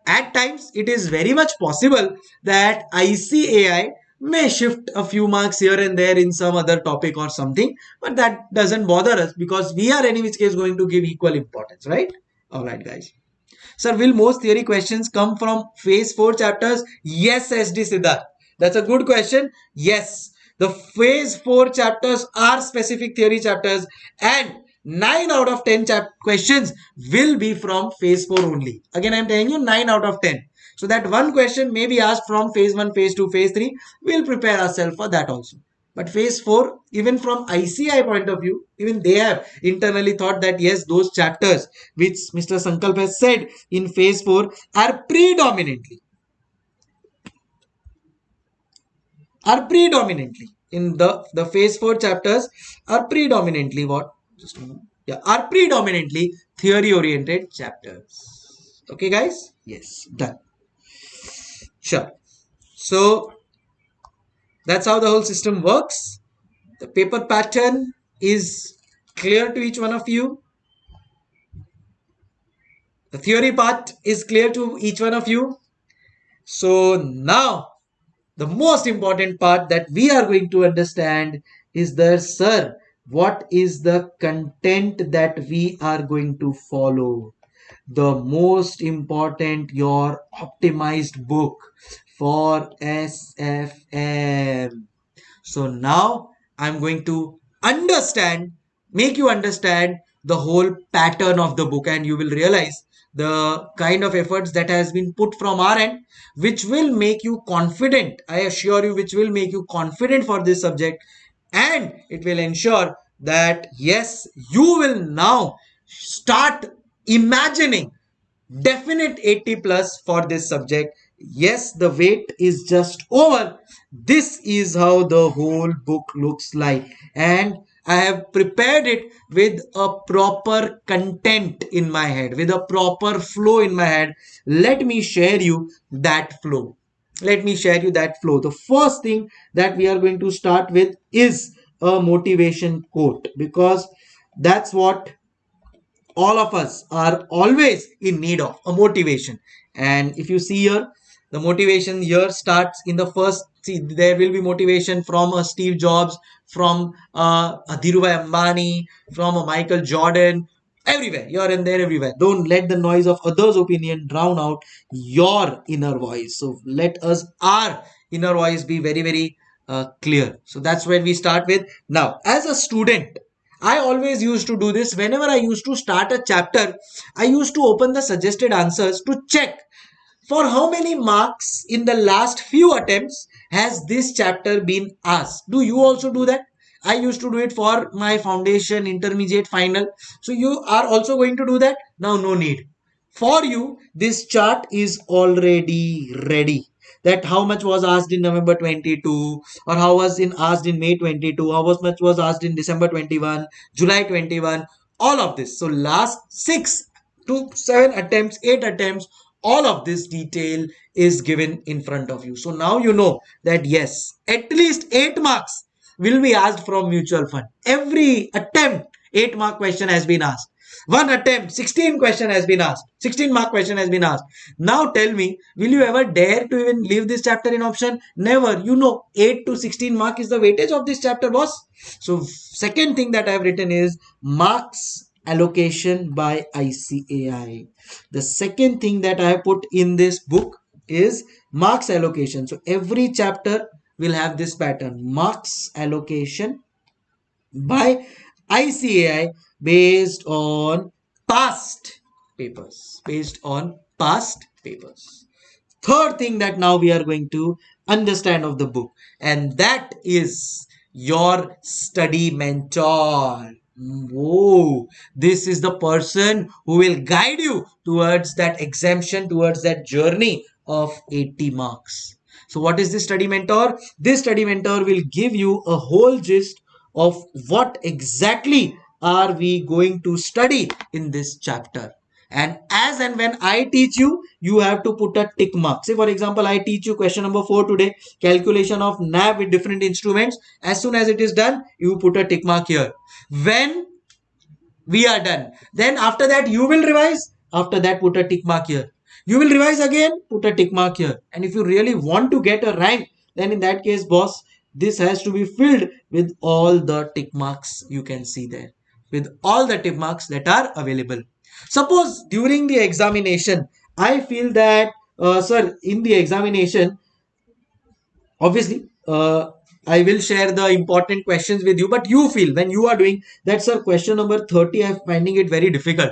At times it is very much possible that icai may shift a few marks here and there in some other topic or something but that doesn't bother us because we are any which case going to give equal importance right? All right guys. Sir will most theory questions come from phase 4 chapters? Yes sd siddharth. That's a good question. Yes the phase 4 chapters are specific theory chapters and 9 out of 10 chap questions will be from phase 4 only. Again, I'm telling you 9 out of 10. So that one question may be asked from phase 1, phase 2, phase 3. We'll prepare ourselves for that also. But phase 4, even from ICAI point of view, even they have internally thought that yes, those chapters which Mr. Sankalp has said in phase 4 are predominantly are predominantly in the the phase 4 chapters are predominantly what? Just yeah are predominantly theory oriented chapters. Okay guys? Yes. Done. Sure. So that's how the whole system works. The paper pattern is clear to each one of you. The theory part is clear to each one of you. So now the most important part that we are going to understand is the sir, what is the content that we are going to follow? The most important, your optimized book for SFM. So now I'm going to understand, make you understand the whole pattern of the book and you will realize the kind of efforts that has been put from our end which will make you confident. I assure you which will make you confident for this subject. And it will ensure that yes you will now start imagining definite 80 plus for this subject. Yes the wait is just over. This is how the whole book looks like. And i have prepared it with a proper content in my head with a proper flow in my head. Let me share you that flow. Let me share you that flow. The first thing that we are going to start with is a motivation quote because that's what all of us are always in need of a motivation. And if you see here the motivation here starts in the first see there will be motivation from a steve jobs from uh, a dhirubhai ambani from a michael jordan everywhere. You're in there everywhere. Don't let the noise of others opinion drown out your inner voice. So let us our inner voice be very very uh, clear. So that's where we start with. Now as a student I always used to do this. Whenever I used to start a chapter. I used to open the suggested answers to check for how many marks in the last few attempts has this chapter been asked? Do you also do that? I used to do it for my foundation, intermediate, final. So you are also going to do that? Now no need. For you, this chart is already ready. That how much was asked in November 22 or how was in asked in May 22, how was much was asked in December 21, July 21, all of this. So last six to seven attempts, eight attempts all of this detail is given in front of you. So now you know that yes, at least 8 marks will be asked from mutual fund. Every attempt, 8 mark question has been asked. One attempt, 16 question has been asked. 16 mark question has been asked. Now tell me, will you ever dare to even leave this chapter in option? Never. You know, 8 to 16 mark is the weightage of this chapter, boss. So second thing that I have written is marks allocation by ICAI. The second thing that I put in this book is marks allocation. So every chapter will have this pattern marks allocation by ICAI based on past papers based on past papers third thing that now we are going to understand of the book and that is your study mentor Whoa, this is the person who will guide you towards that exemption, towards that journey of 80 marks. So, what is this study mentor? This study mentor will give you a whole gist of what exactly are we going to study in this chapter. And as and when I teach you, you have to put a tick mark. Say, for example, I teach you question number four today, calculation of NAV with different instruments. As soon as it is done, you put a tick mark here. When we are done, then after that, you will revise. After that, put a tick mark here. You will revise again, put a tick mark here. And if you really want to get a rank, then in that case, boss, this has to be filled with all the tick marks you can see there. With all the tick marks that are available. Suppose during the examination, I feel that, uh, sir, in the examination, obviously, uh, I will share the important questions with you, but you feel when you are doing that, sir, question number 30, I'm finding it very difficult.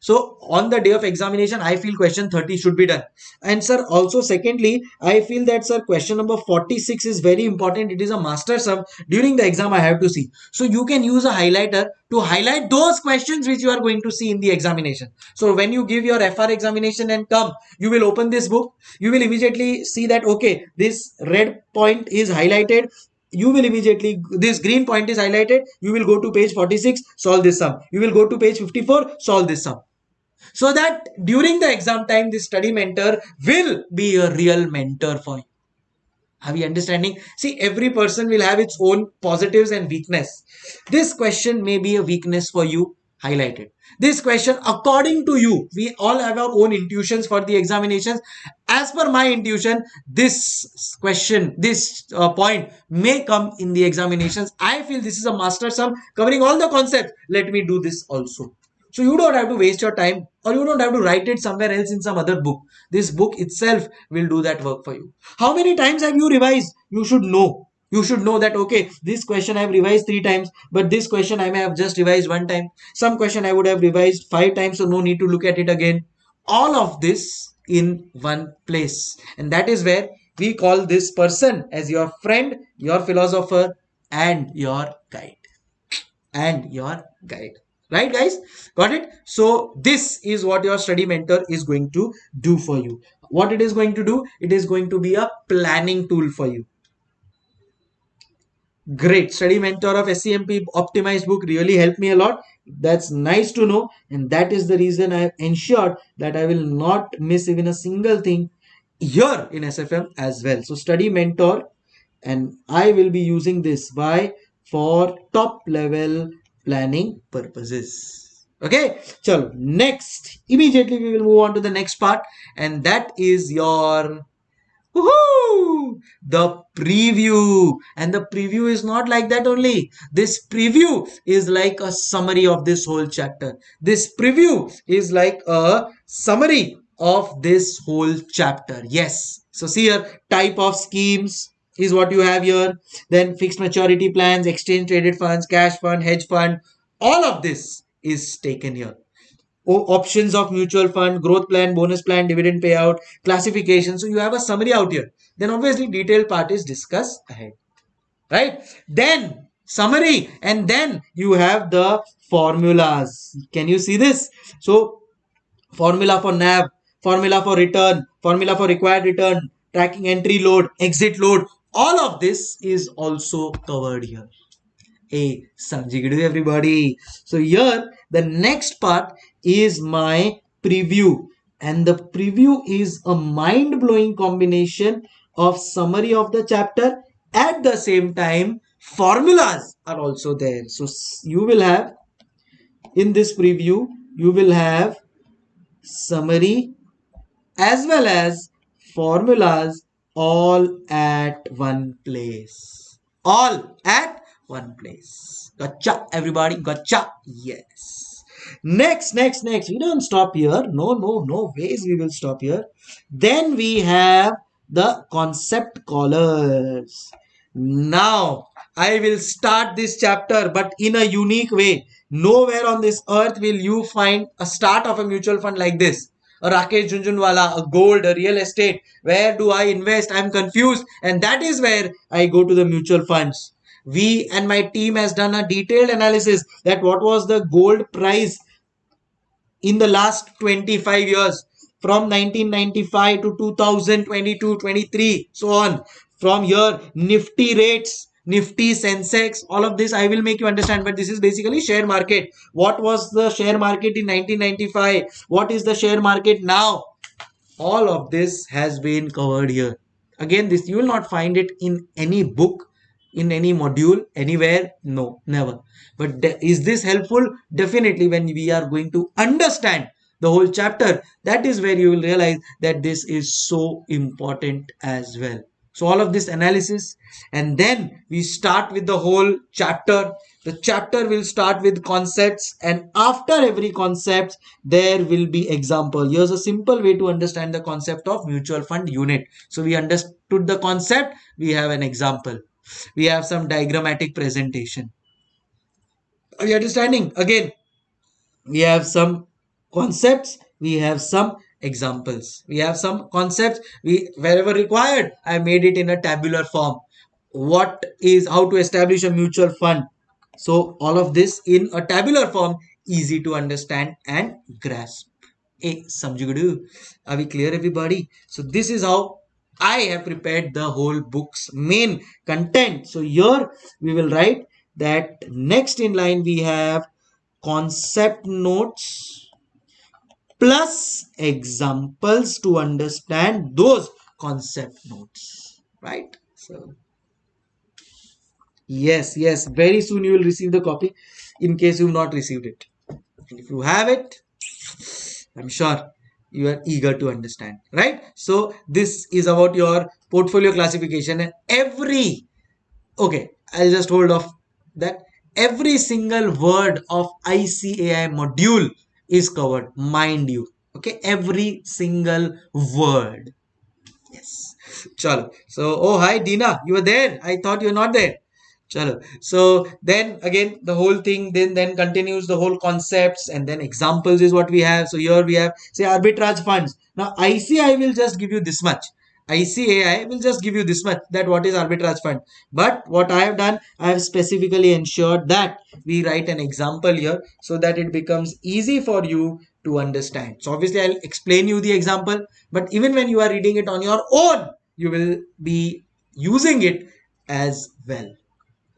So on the day of examination, I feel question 30 should be done. And sir, also secondly, I feel that sir, question number 46 is very important. It is a master sum. During the exam, I have to see. So you can use a highlighter to highlight those questions which you are going to see in the examination. So when you give your FR examination and come, you will open this book. You will immediately see that, okay, this red point is highlighted you will immediately this green point is highlighted you will go to page 46 solve this sum. You will go to page 54 solve this sum. So that during the exam time this study mentor will be a real mentor for you. Are we understanding? See every person will have its own positives and weakness. This question may be a weakness for you highlighted this question according to you we all have our own intuitions for the examinations. As per my intuition this question this uh, point may come in the examinations. I feel this is a master sum covering all the concepts. Let me do this also. So you don't have to waste your time or you don't have to write it somewhere else in some other book. This book itself will do that work for you. How many times have you revised? You should know you should know that okay this question i have revised three times but this question i may have just revised one time. Some question i would have revised five times so no need to look at it again. All of this in one place. And that is where we call this person as your friend your philosopher and your guide. And your guide. Right guys? Got it? So this is what your study mentor is going to do for you. What it is going to do? It is going to be a planning tool for you Great. Study mentor of SCMP optimized book really helped me a lot. That's nice to know. And that is the reason I have ensured that I will not miss even a single thing here in SFM as well. So study mentor and I will be using this by for top level planning purposes. Okay. So next, immediately we will move on to the next part and that is your Woohoo! The preview. And the preview is not like that only. This preview is like a summary of this whole chapter. This preview is like a summary of this whole chapter. Yes. So see here, type of schemes is what you have here. Then fixed maturity plans, exchange traded funds, cash fund, hedge fund. All of this is taken here options of mutual fund, growth plan, bonus plan, dividend payout, classification. So you have a summary out here. Then obviously detailed part is discussed ahead. Right? Then summary and then you have the formulas. Can you see this? So formula for NAV, formula for return, formula for required return, tracking entry load, exit load. All of this is also covered here. Hey, Sanjigadu everybody. So here the next part is my preview and the preview is a mind-blowing combination of summary of the chapter at the same time formulas are also there so you will have in this preview you will have summary as well as formulas all at one place all at one place gotcha everybody gotcha yes Next, next, next. We don't stop here. No, no, no ways we will stop here. Then we have the concept callers. Now, I will start this chapter, but in a unique way. Nowhere on this earth will you find a start of a mutual fund like this. A Rakesh Jhunjhunwala, a gold, a real estate. Where do I invest? I'm confused. And that is where I go to the mutual funds we and my team has done a detailed analysis that what was the gold price in the last 25 years from 1995 to 2022 23 so on. From here nifty rates nifty sensex all of this i will make you understand but this is basically share market. What was the share market in 1995 what is the share market now? All of this has been covered here. Again this you will not find it in any book in any module anywhere no never. But is this helpful? Definitely when we are going to understand the whole chapter. That is where you will realize that this is so important as well. So all of this analysis and then we start with the whole chapter. The chapter will start with concepts and after every concept there will be example. Here's a simple way to understand the concept of mutual fund unit. So we understood the concept. We have an example. We have some diagrammatic presentation. Are you understanding? Again we have some concepts we have some examples. We have some concepts we wherever required i made it in a tabular form. What is how to establish a mutual fund. So all of this in a tabular form easy to understand and grasp. Hey samjugadu are we clear everybody? So this is how i have prepared the whole book's main content. So here we will write that next in line we have concept notes plus examples to understand those concept notes right? So yes yes very soon you will receive the copy in case you've not received it. And if you have it i'm sure you are eager to understand right? So this is about your portfolio classification. And every okay i'll just hold off that. Every single word of ICAI module is covered, mind you. Okay, every single word. Yes. Chalo. So, oh, hi, Dina. You were there. I thought you were not there. Chalo. So then again, the whole thing then then continues the whole concepts and then examples is what we have. So here we have say arbitrage funds. Now ICAI will just give you this much. ICAI will just give you this much that what is arbitrage fund. But what I have done, I have specifically ensured that we write an example here so that it becomes easy for you to understand. So obviously I'll explain you the example, but even when you are reading it on your own, you will be using it as well.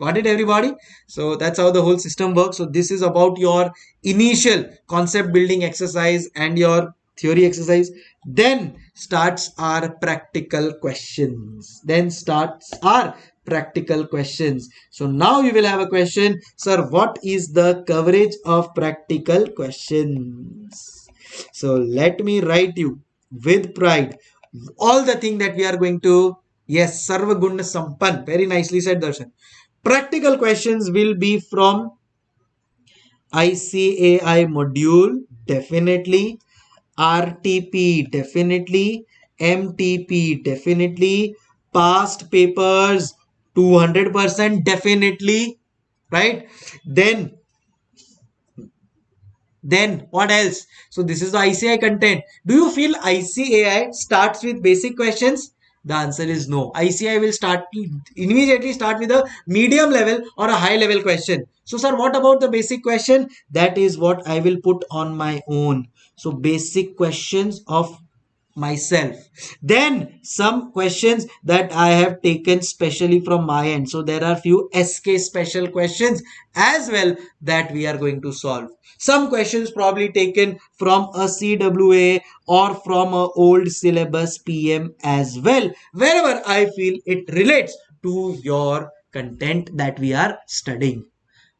Got it everybody? So that's how the whole system works. So this is about your initial concept building exercise and your theory exercise then starts our practical questions. Then starts our practical questions. So now you will have a question. Sir what is the coverage of practical questions? So let me write you with pride all the thing that we are going to yes sarva guna sampan very nicely said darshan. Practical questions will be from ICAI module definitely RTP definitely, MTP definitely, past papers 200% definitely, right? Then, then what else? So this is the ICAI content. Do you feel ICAI starts with basic questions? The answer is no. ICAI will start immediately start with a medium level or a high level question. So sir, what about the basic question? That is what I will put on my own. So basic questions of myself. Then some questions that i have taken specially from my end. So there are few sk special questions as well that we are going to solve. Some questions probably taken from a cwa or from a old syllabus pm as well. Wherever i feel it relates to your content that we are studying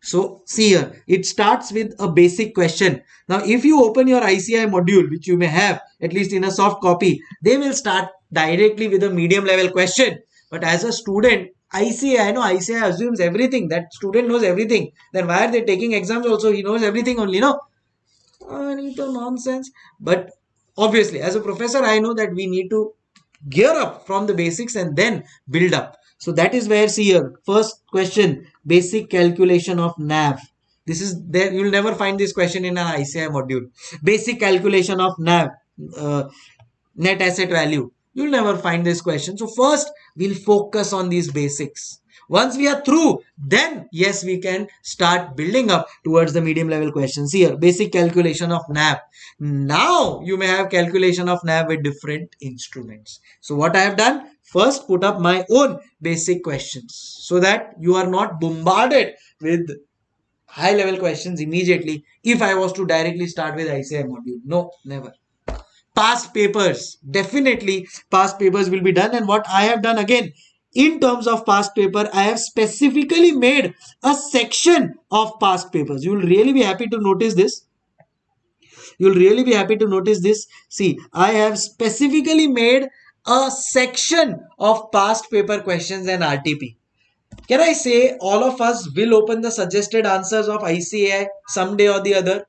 so see here, it starts with a basic question. Now, if you open your ICAI module, which you may have at least in a soft copy, they will start directly with a medium level question. But as a student, ICAI, I know ICAI assumes everything. That student knows everything. Then why are they taking exams also? He knows everything only, no? Oh, nonsense. But obviously, as a professor, I know that we need to gear up from the basics and then build up. So that is where see here. First question, basic calculation of NAV. This is there. You'll never find this question in an ICAI module. Basic calculation of NAV, uh, net asset value. You'll never find this question. So first we'll focus on these basics. Once we are through, then yes, we can start building up towards the medium level questions here. Basic calculation of NAV. Now you may have calculation of NAV with different instruments. So what I have done, first put up my own basic questions so that you are not bombarded with high level questions immediately if I was to directly start with ICAI module. No, never. Past papers, definitely past papers will be done and what I have done again in terms of past paper, I have specifically made a section of past papers. You will really be happy to notice this. You will really be happy to notice this. See, I have specifically made a section of past paper questions and RTP. Can I say all of us will open the suggested answers of ICAI someday or the other?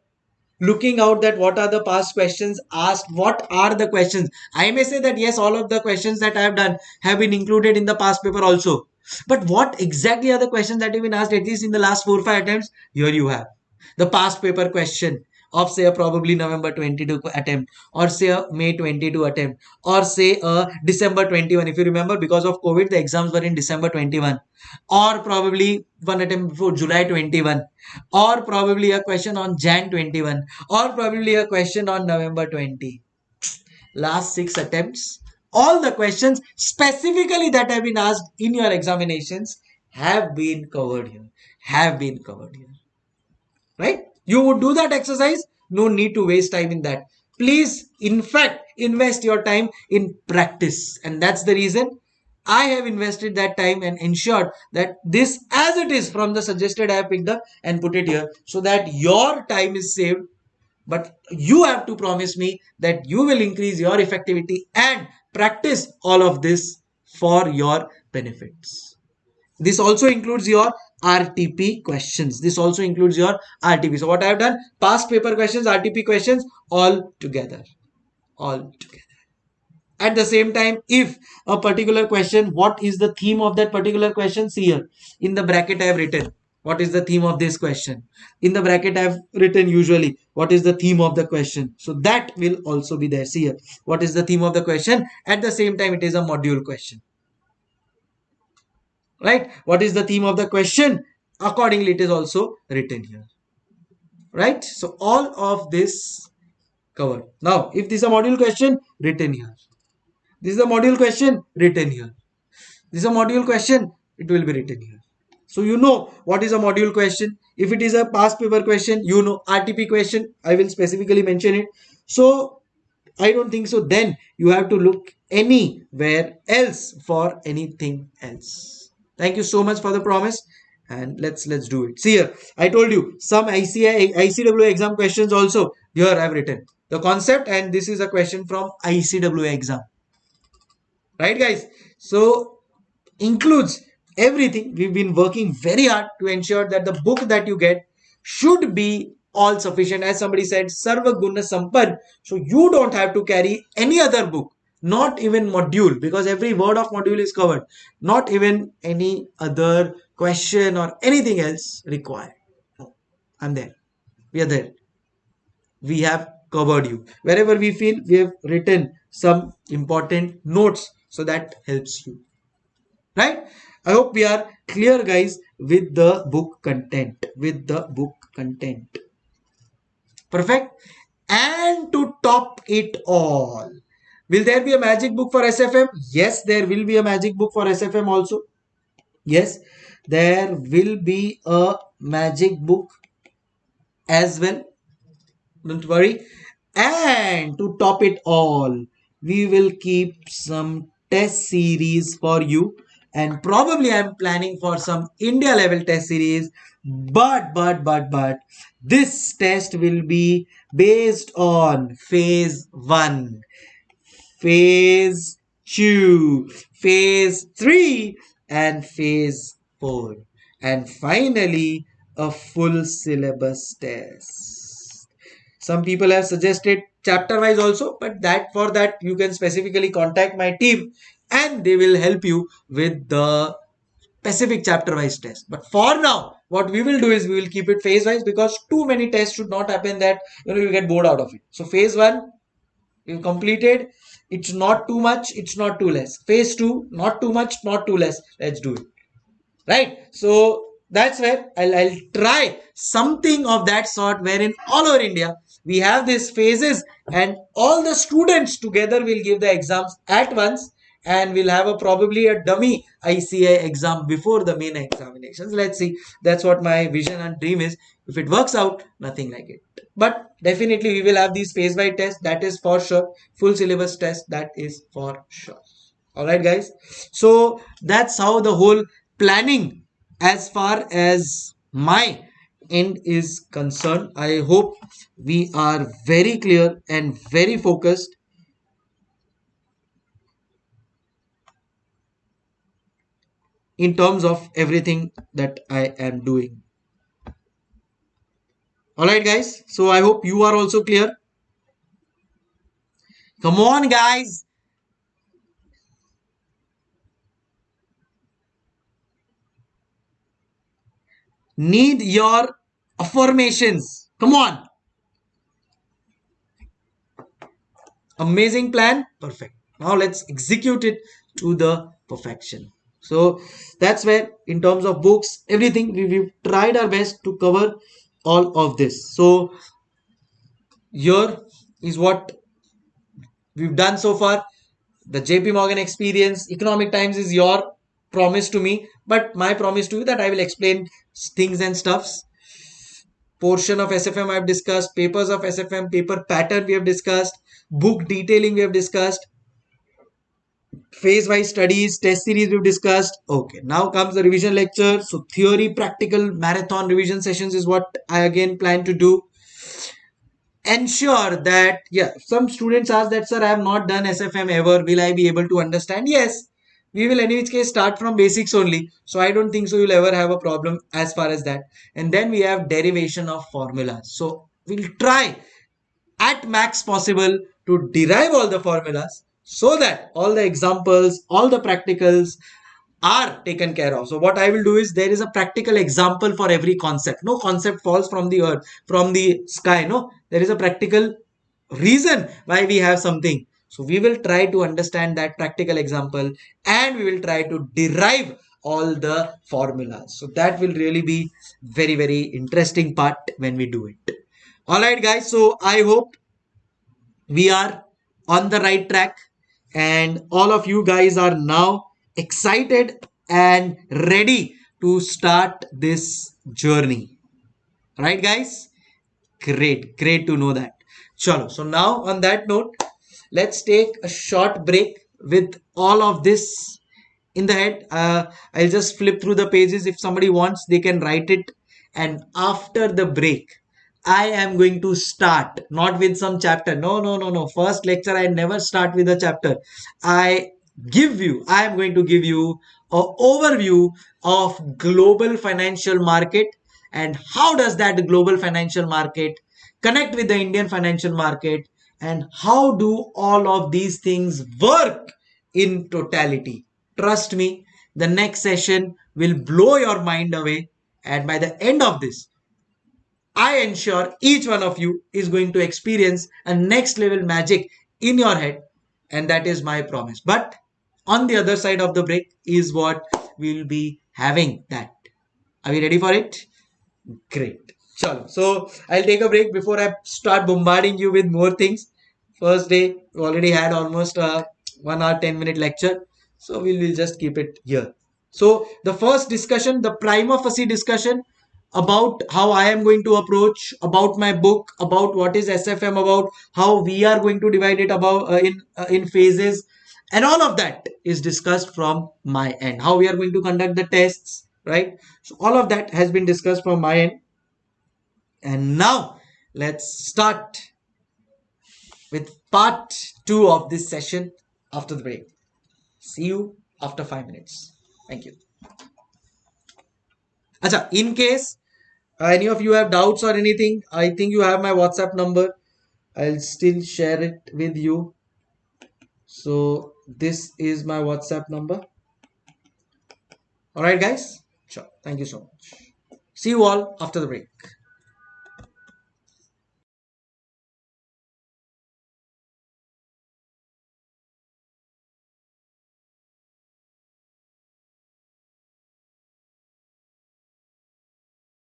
Looking out that what are the past questions asked what are the questions? I may say that yes all of the questions that i have done have been included in the past paper also. But what exactly are the questions that have been asked at least in the last four or five attempts? Here you have the past paper question of say a probably November 22 attempt or say a May 22 attempt or say a December 21 if you remember because of COVID the exams were in December 21 or probably one attempt before July 21 or probably a question on Jan 21 or probably a question on November 20 last six attempts. All the questions specifically that have been asked in your examinations have been covered here. Have been covered here. Right you would do that exercise? No need to waste time in that. Please in fact invest your time in practice. And that's the reason I have invested that time and ensured that this as it is from the suggested I have picked up and put it here so that your time is saved. But you have to promise me that you will increase your effectivity and practice all of this for your benefits. This also includes your RTP questions. This also includes your RTP. So what I have done, past paper questions, RTP questions, all together. All together. At the same time, if a particular question, what is the theme of that particular question? See here, in the bracket I have written, what is the theme of this question? In the bracket I have written usually, what is the theme of the question? So that will also be there. See here, what is the theme of the question? At the same time, it is a module question right? What is the theme of the question? Accordingly it is also written here. Right? So all of this covered. Now if this is a module question written here. This is a module question written here. This is a module question it will be written here. So you know what is a module question. If it is a past paper question you know rtp question. I will specifically mention it. So i don't think so. Then you have to look anywhere else for anything else Thank you so much for the promise and let's let's do it. See here, I told you some ICI, ICWA exam questions also here I've written the concept and this is a question from ICWA exam. Right guys? So includes everything. We've been working very hard to ensure that the book that you get should be all sufficient. As somebody said, Sarva Guna Sampad. So you don't have to carry any other book not even module because every word of module is covered. Not even any other question or anything else required. I'm there. We are there. We have covered you. Wherever we feel we have written some important notes so that helps you. Right? I hope we are clear guys with the book content. With the book content. Perfect? And to top it all Will there be a magic book for SFM? Yes, there will be a magic book for SFM also. Yes, there will be a magic book as well. Don't worry. And to top it all, we will keep some test series for you. And probably I'm planning for some India level test series. But, but, but, but, this test will be based on phase 1 phase 2, phase 3 and phase 4 and finally a full syllabus test. Some people have suggested chapter wise also but that for that you can specifically contact my team and they will help you with the specific chapter wise test. But for now what we will do is we will keep it phase wise because too many tests should not happen that you know you get bored out of it. So phase 1 you completed it's not too much it's not too less. Phase two not too much not too less. Let's do it. Right? So that's where I'll, I'll try something of that sort wherein all over india we have these phases and all the students together will give the exams at once and we'll have a probably a dummy ICAI exam before the main examinations. Let's see. That's what my vision and dream is. If it works out, nothing like it. But definitely we will have these phase by test. That is for sure. Full syllabus test. That is for sure. All right, guys. So that's how the whole planning as far as my end is concerned. I hope we are very clear and very focused in terms of everything that I am doing. Alright guys, so I hope you are also clear. Come on guys. need your affirmations. Come on. Amazing plan. Perfect. Now let's execute it to the perfection. So that's where in terms of books, everything we, we've tried our best to cover all of this. So here is what we've done so far. The JP Morgan experience, Economic Times is your promise to me, but my promise to you that I will explain things and stuffs. Portion of SFM I've discussed, papers of SFM, paper pattern we have discussed, book detailing we have discussed, phase wise studies, test series we've discussed. Okay, now comes the revision lecture. So, theory, practical, marathon revision sessions is what I again plan to do. Ensure that yeah some students ask that sir i have not done sfm ever. Will i be able to understand? Yes we will in each case start from basics only. So i don't think so you'll ever have a problem as far as that. And then we have derivation of formulas so we'll try at max possible to derive all the formulas so that all the examples all the practicals are taken care of. So what I will do is there is a practical example for every concept. No concept falls from the earth, from the sky. No, there is a practical reason why we have something. So we will try to understand that practical example and we will try to derive all the formulas. So that will really be very, very interesting part when we do it. All right, guys. So I hope we are on the right track and all of you guys are now excited and ready to start this journey. Right, guys? Great, great to know that. Chalo. So now on that note, let's take a short break with all of this in the head. Uh, I'll just flip through the pages. If somebody wants, they can write it. And after the break, I am going to start not with some chapter. No, no, no, no. First lecture, I never start with a chapter. I give you, I am going to give you an overview of global financial market and how does that global financial market connect with the Indian financial market and how do all of these things work in totality. Trust me, the next session will blow your mind away and by the end of this, I ensure each one of you is going to experience a next level magic in your head and that is my promise. But on the other side of the break is what we'll be having that. Are we ready for it? Great. Chalo. So I'll take a break before I start bombarding you with more things. First day, we already had almost a one hour, 10 minute lecture. So we will just keep it here. So the first discussion, the prima facie discussion about how I am going to approach, about my book, about what is SFM, about how we are going to divide it about uh, in uh, in phases, and all of that is discussed from my end how we are going to conduct the tests right? So all of that has been discussed from my end. And now let's start with part 2 of this session after the break. See you after 5 minutes. Thank you. Acha, in case any of you have doubts or anything i think you have my whatsapp number. I'll still share it with you. So this is my whatsapp number. All right guys? Sure. Thank you so much. See you all after the break